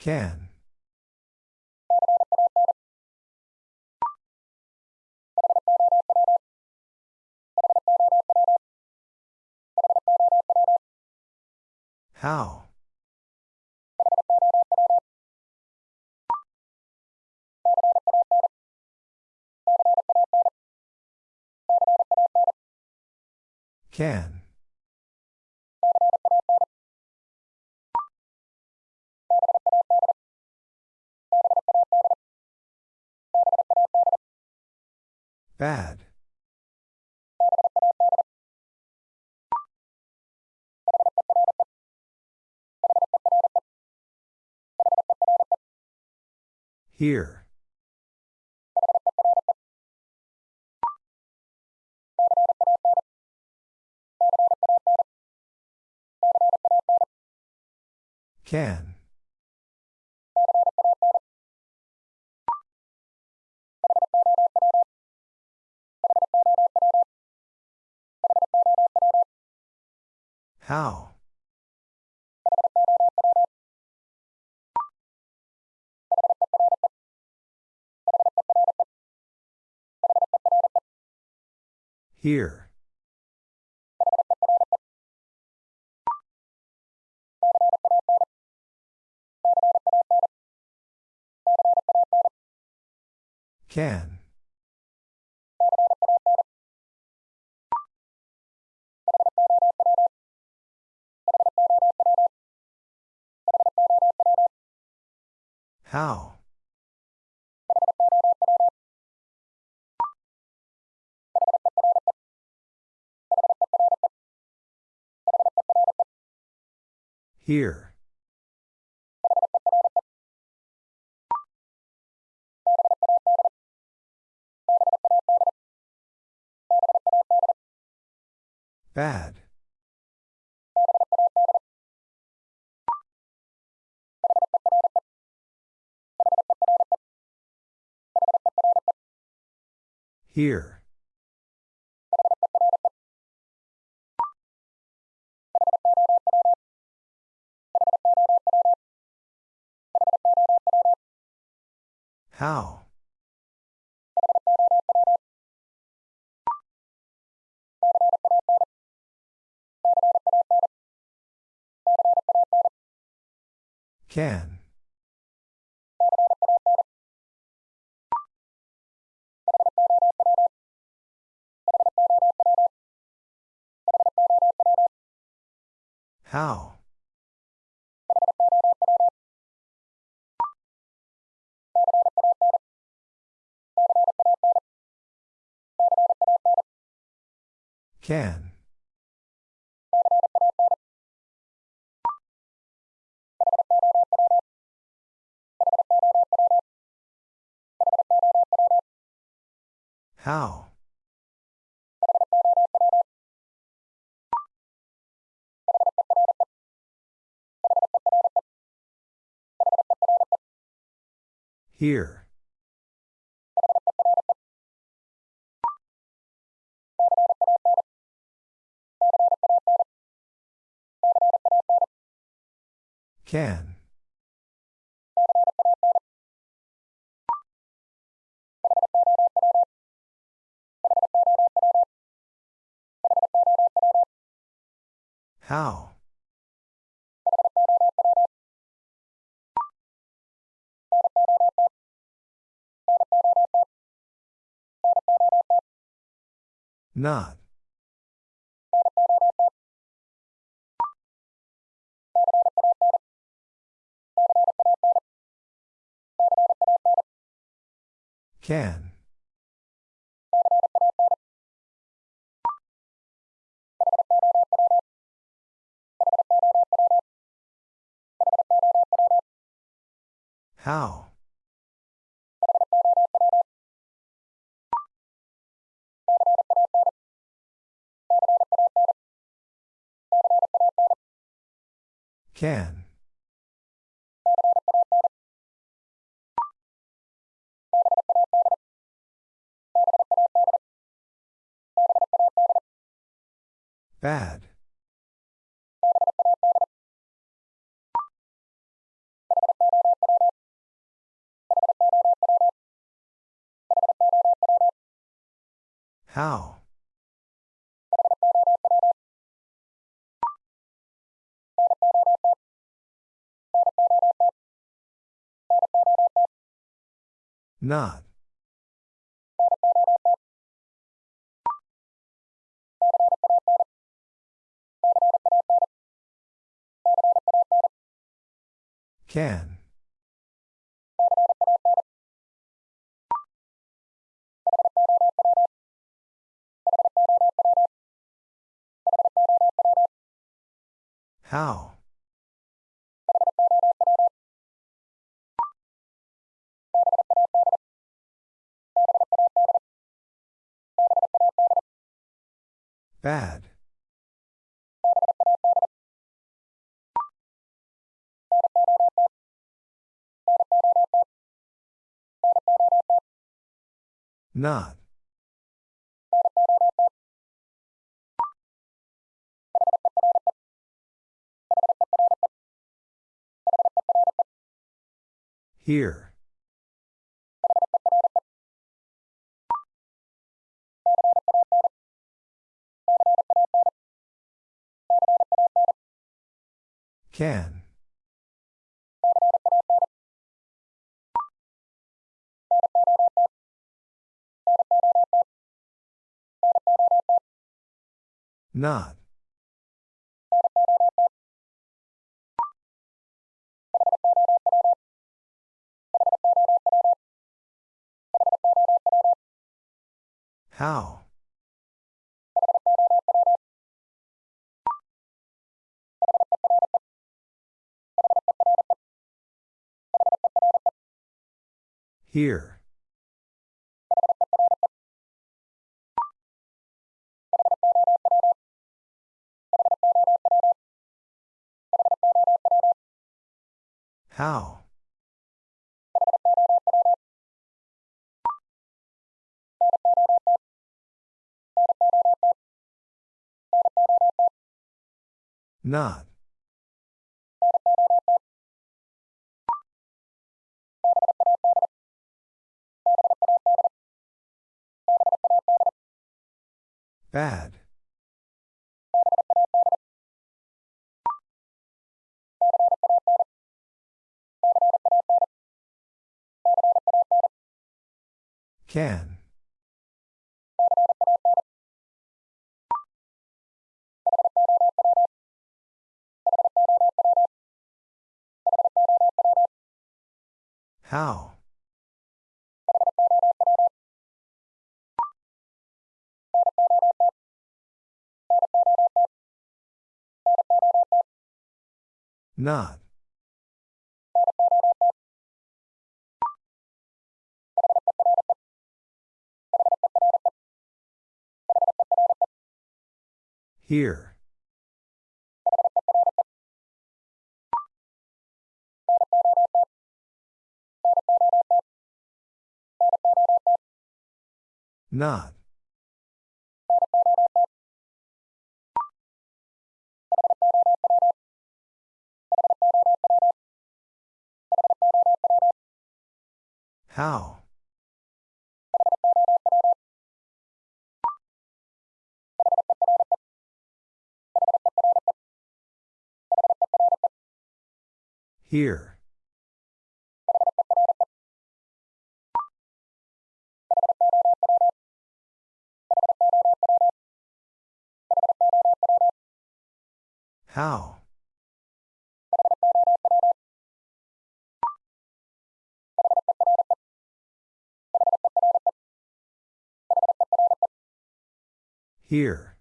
Can. How? Can. Bad. Here. Can. How? Here. Can. How? Here. Bad. Here. How? Can. How? Can. How? Here. Can. How? Not. Can. How? Can. Bad. How? Not. Can. How? Bad. Not. Here. Can. Not. How? Here. How? Not. Bad. Can. How? Not. Here. Not. How? Here. How? Here.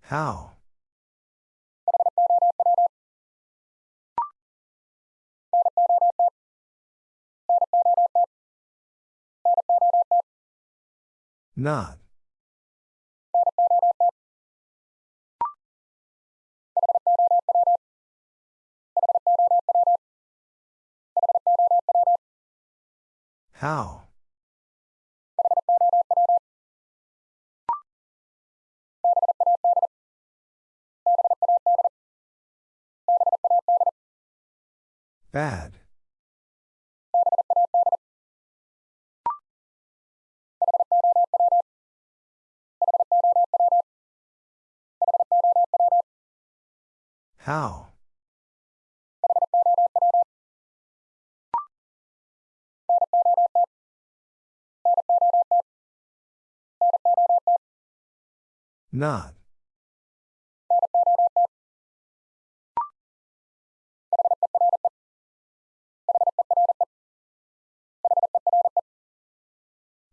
How? Not. How? Bad. How? Not.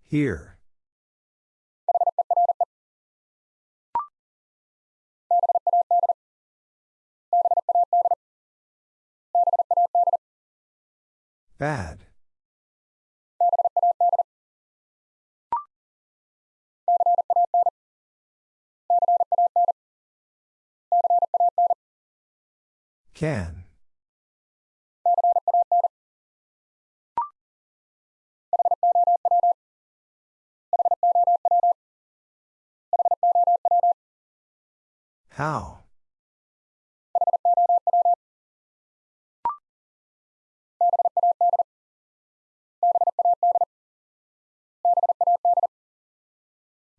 Here. Bad. Can. How?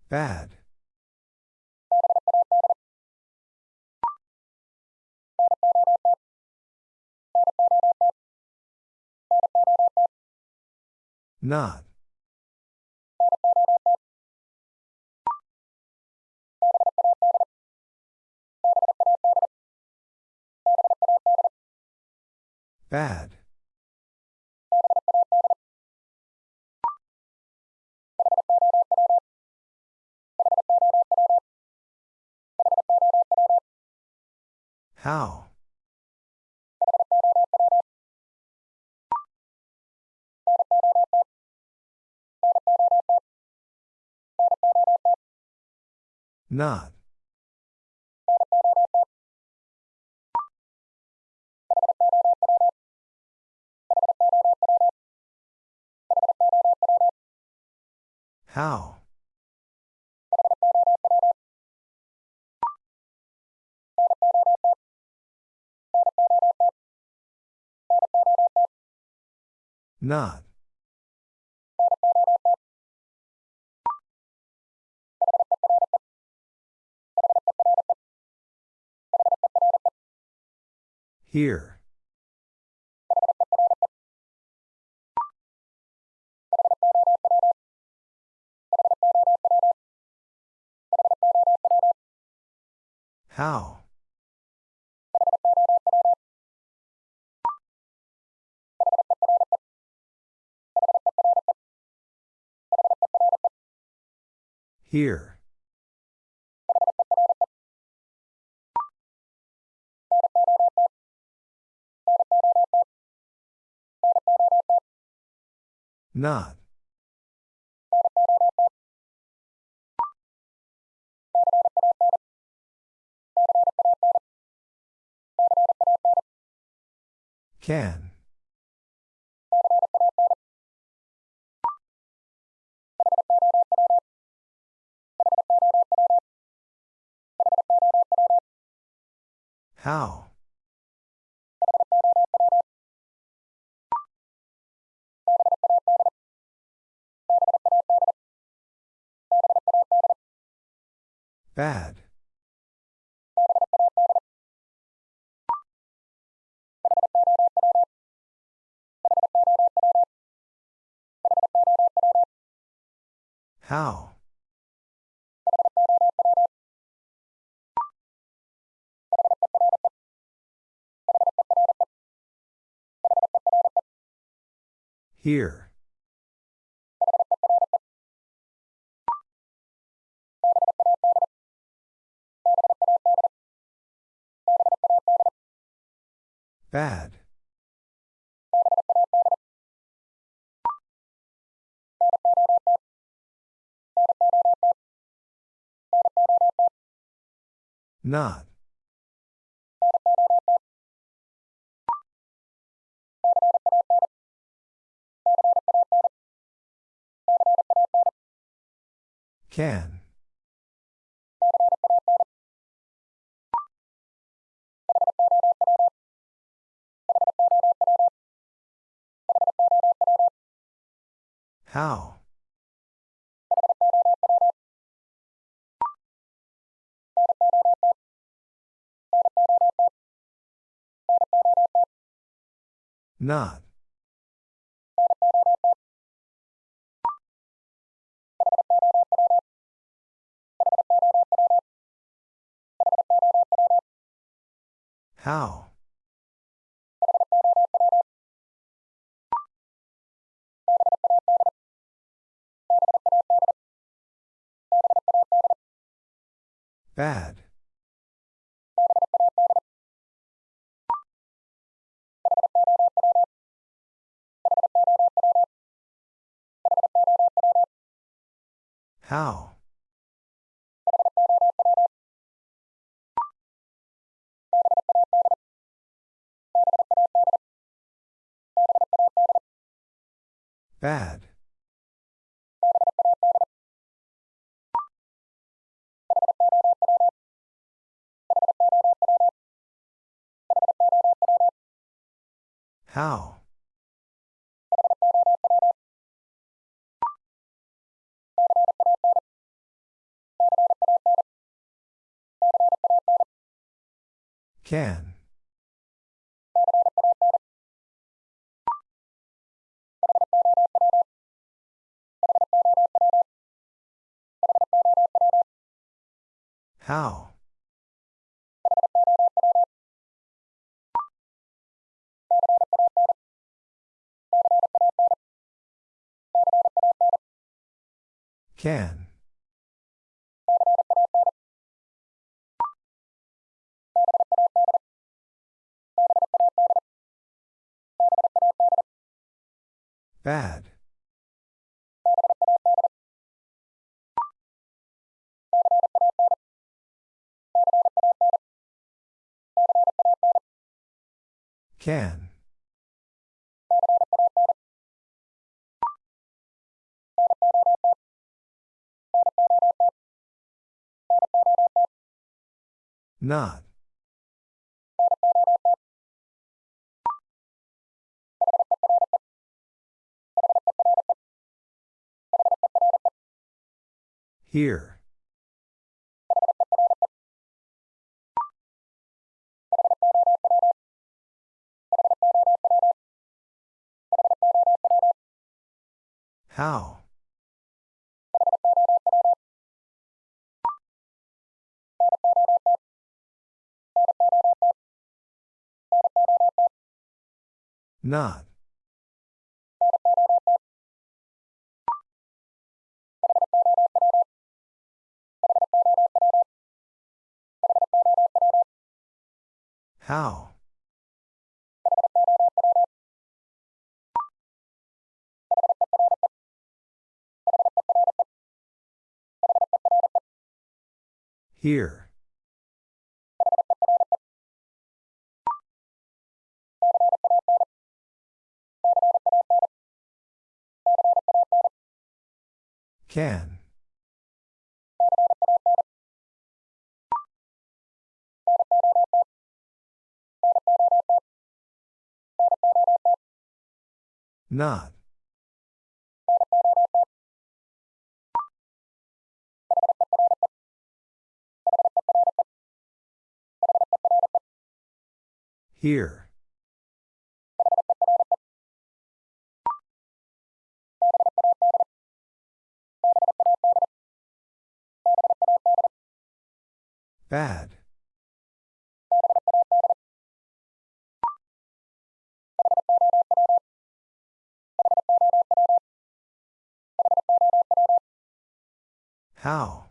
Bad. Not. Bad. How? Not. How? Not. Here. How? Here. Not. Can. How? Bad. How? Here. Bad. Not. Can. How? Not. How? Bad. How? Bad. How? Can. How? Can. Bad. Can. Not. Here. How? Not. How? Here. Can. Not. Here. Bad. How?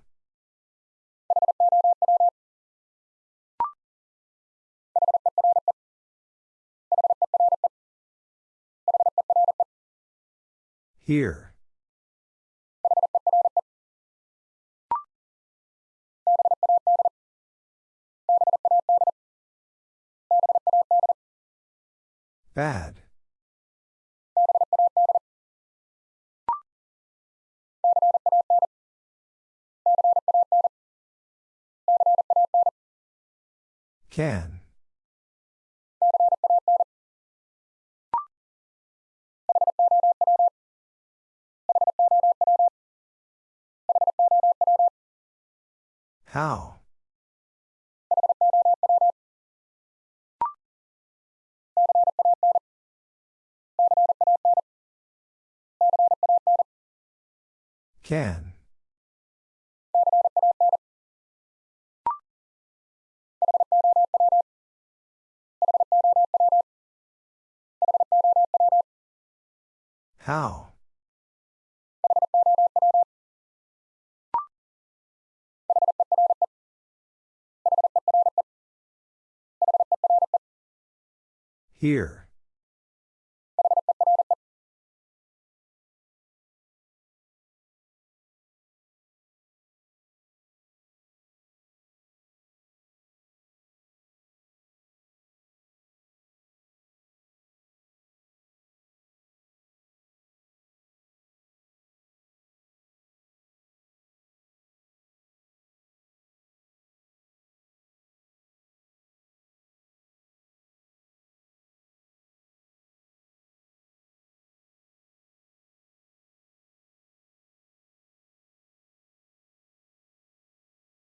Here. Bad. Can. How? Can. How? Here.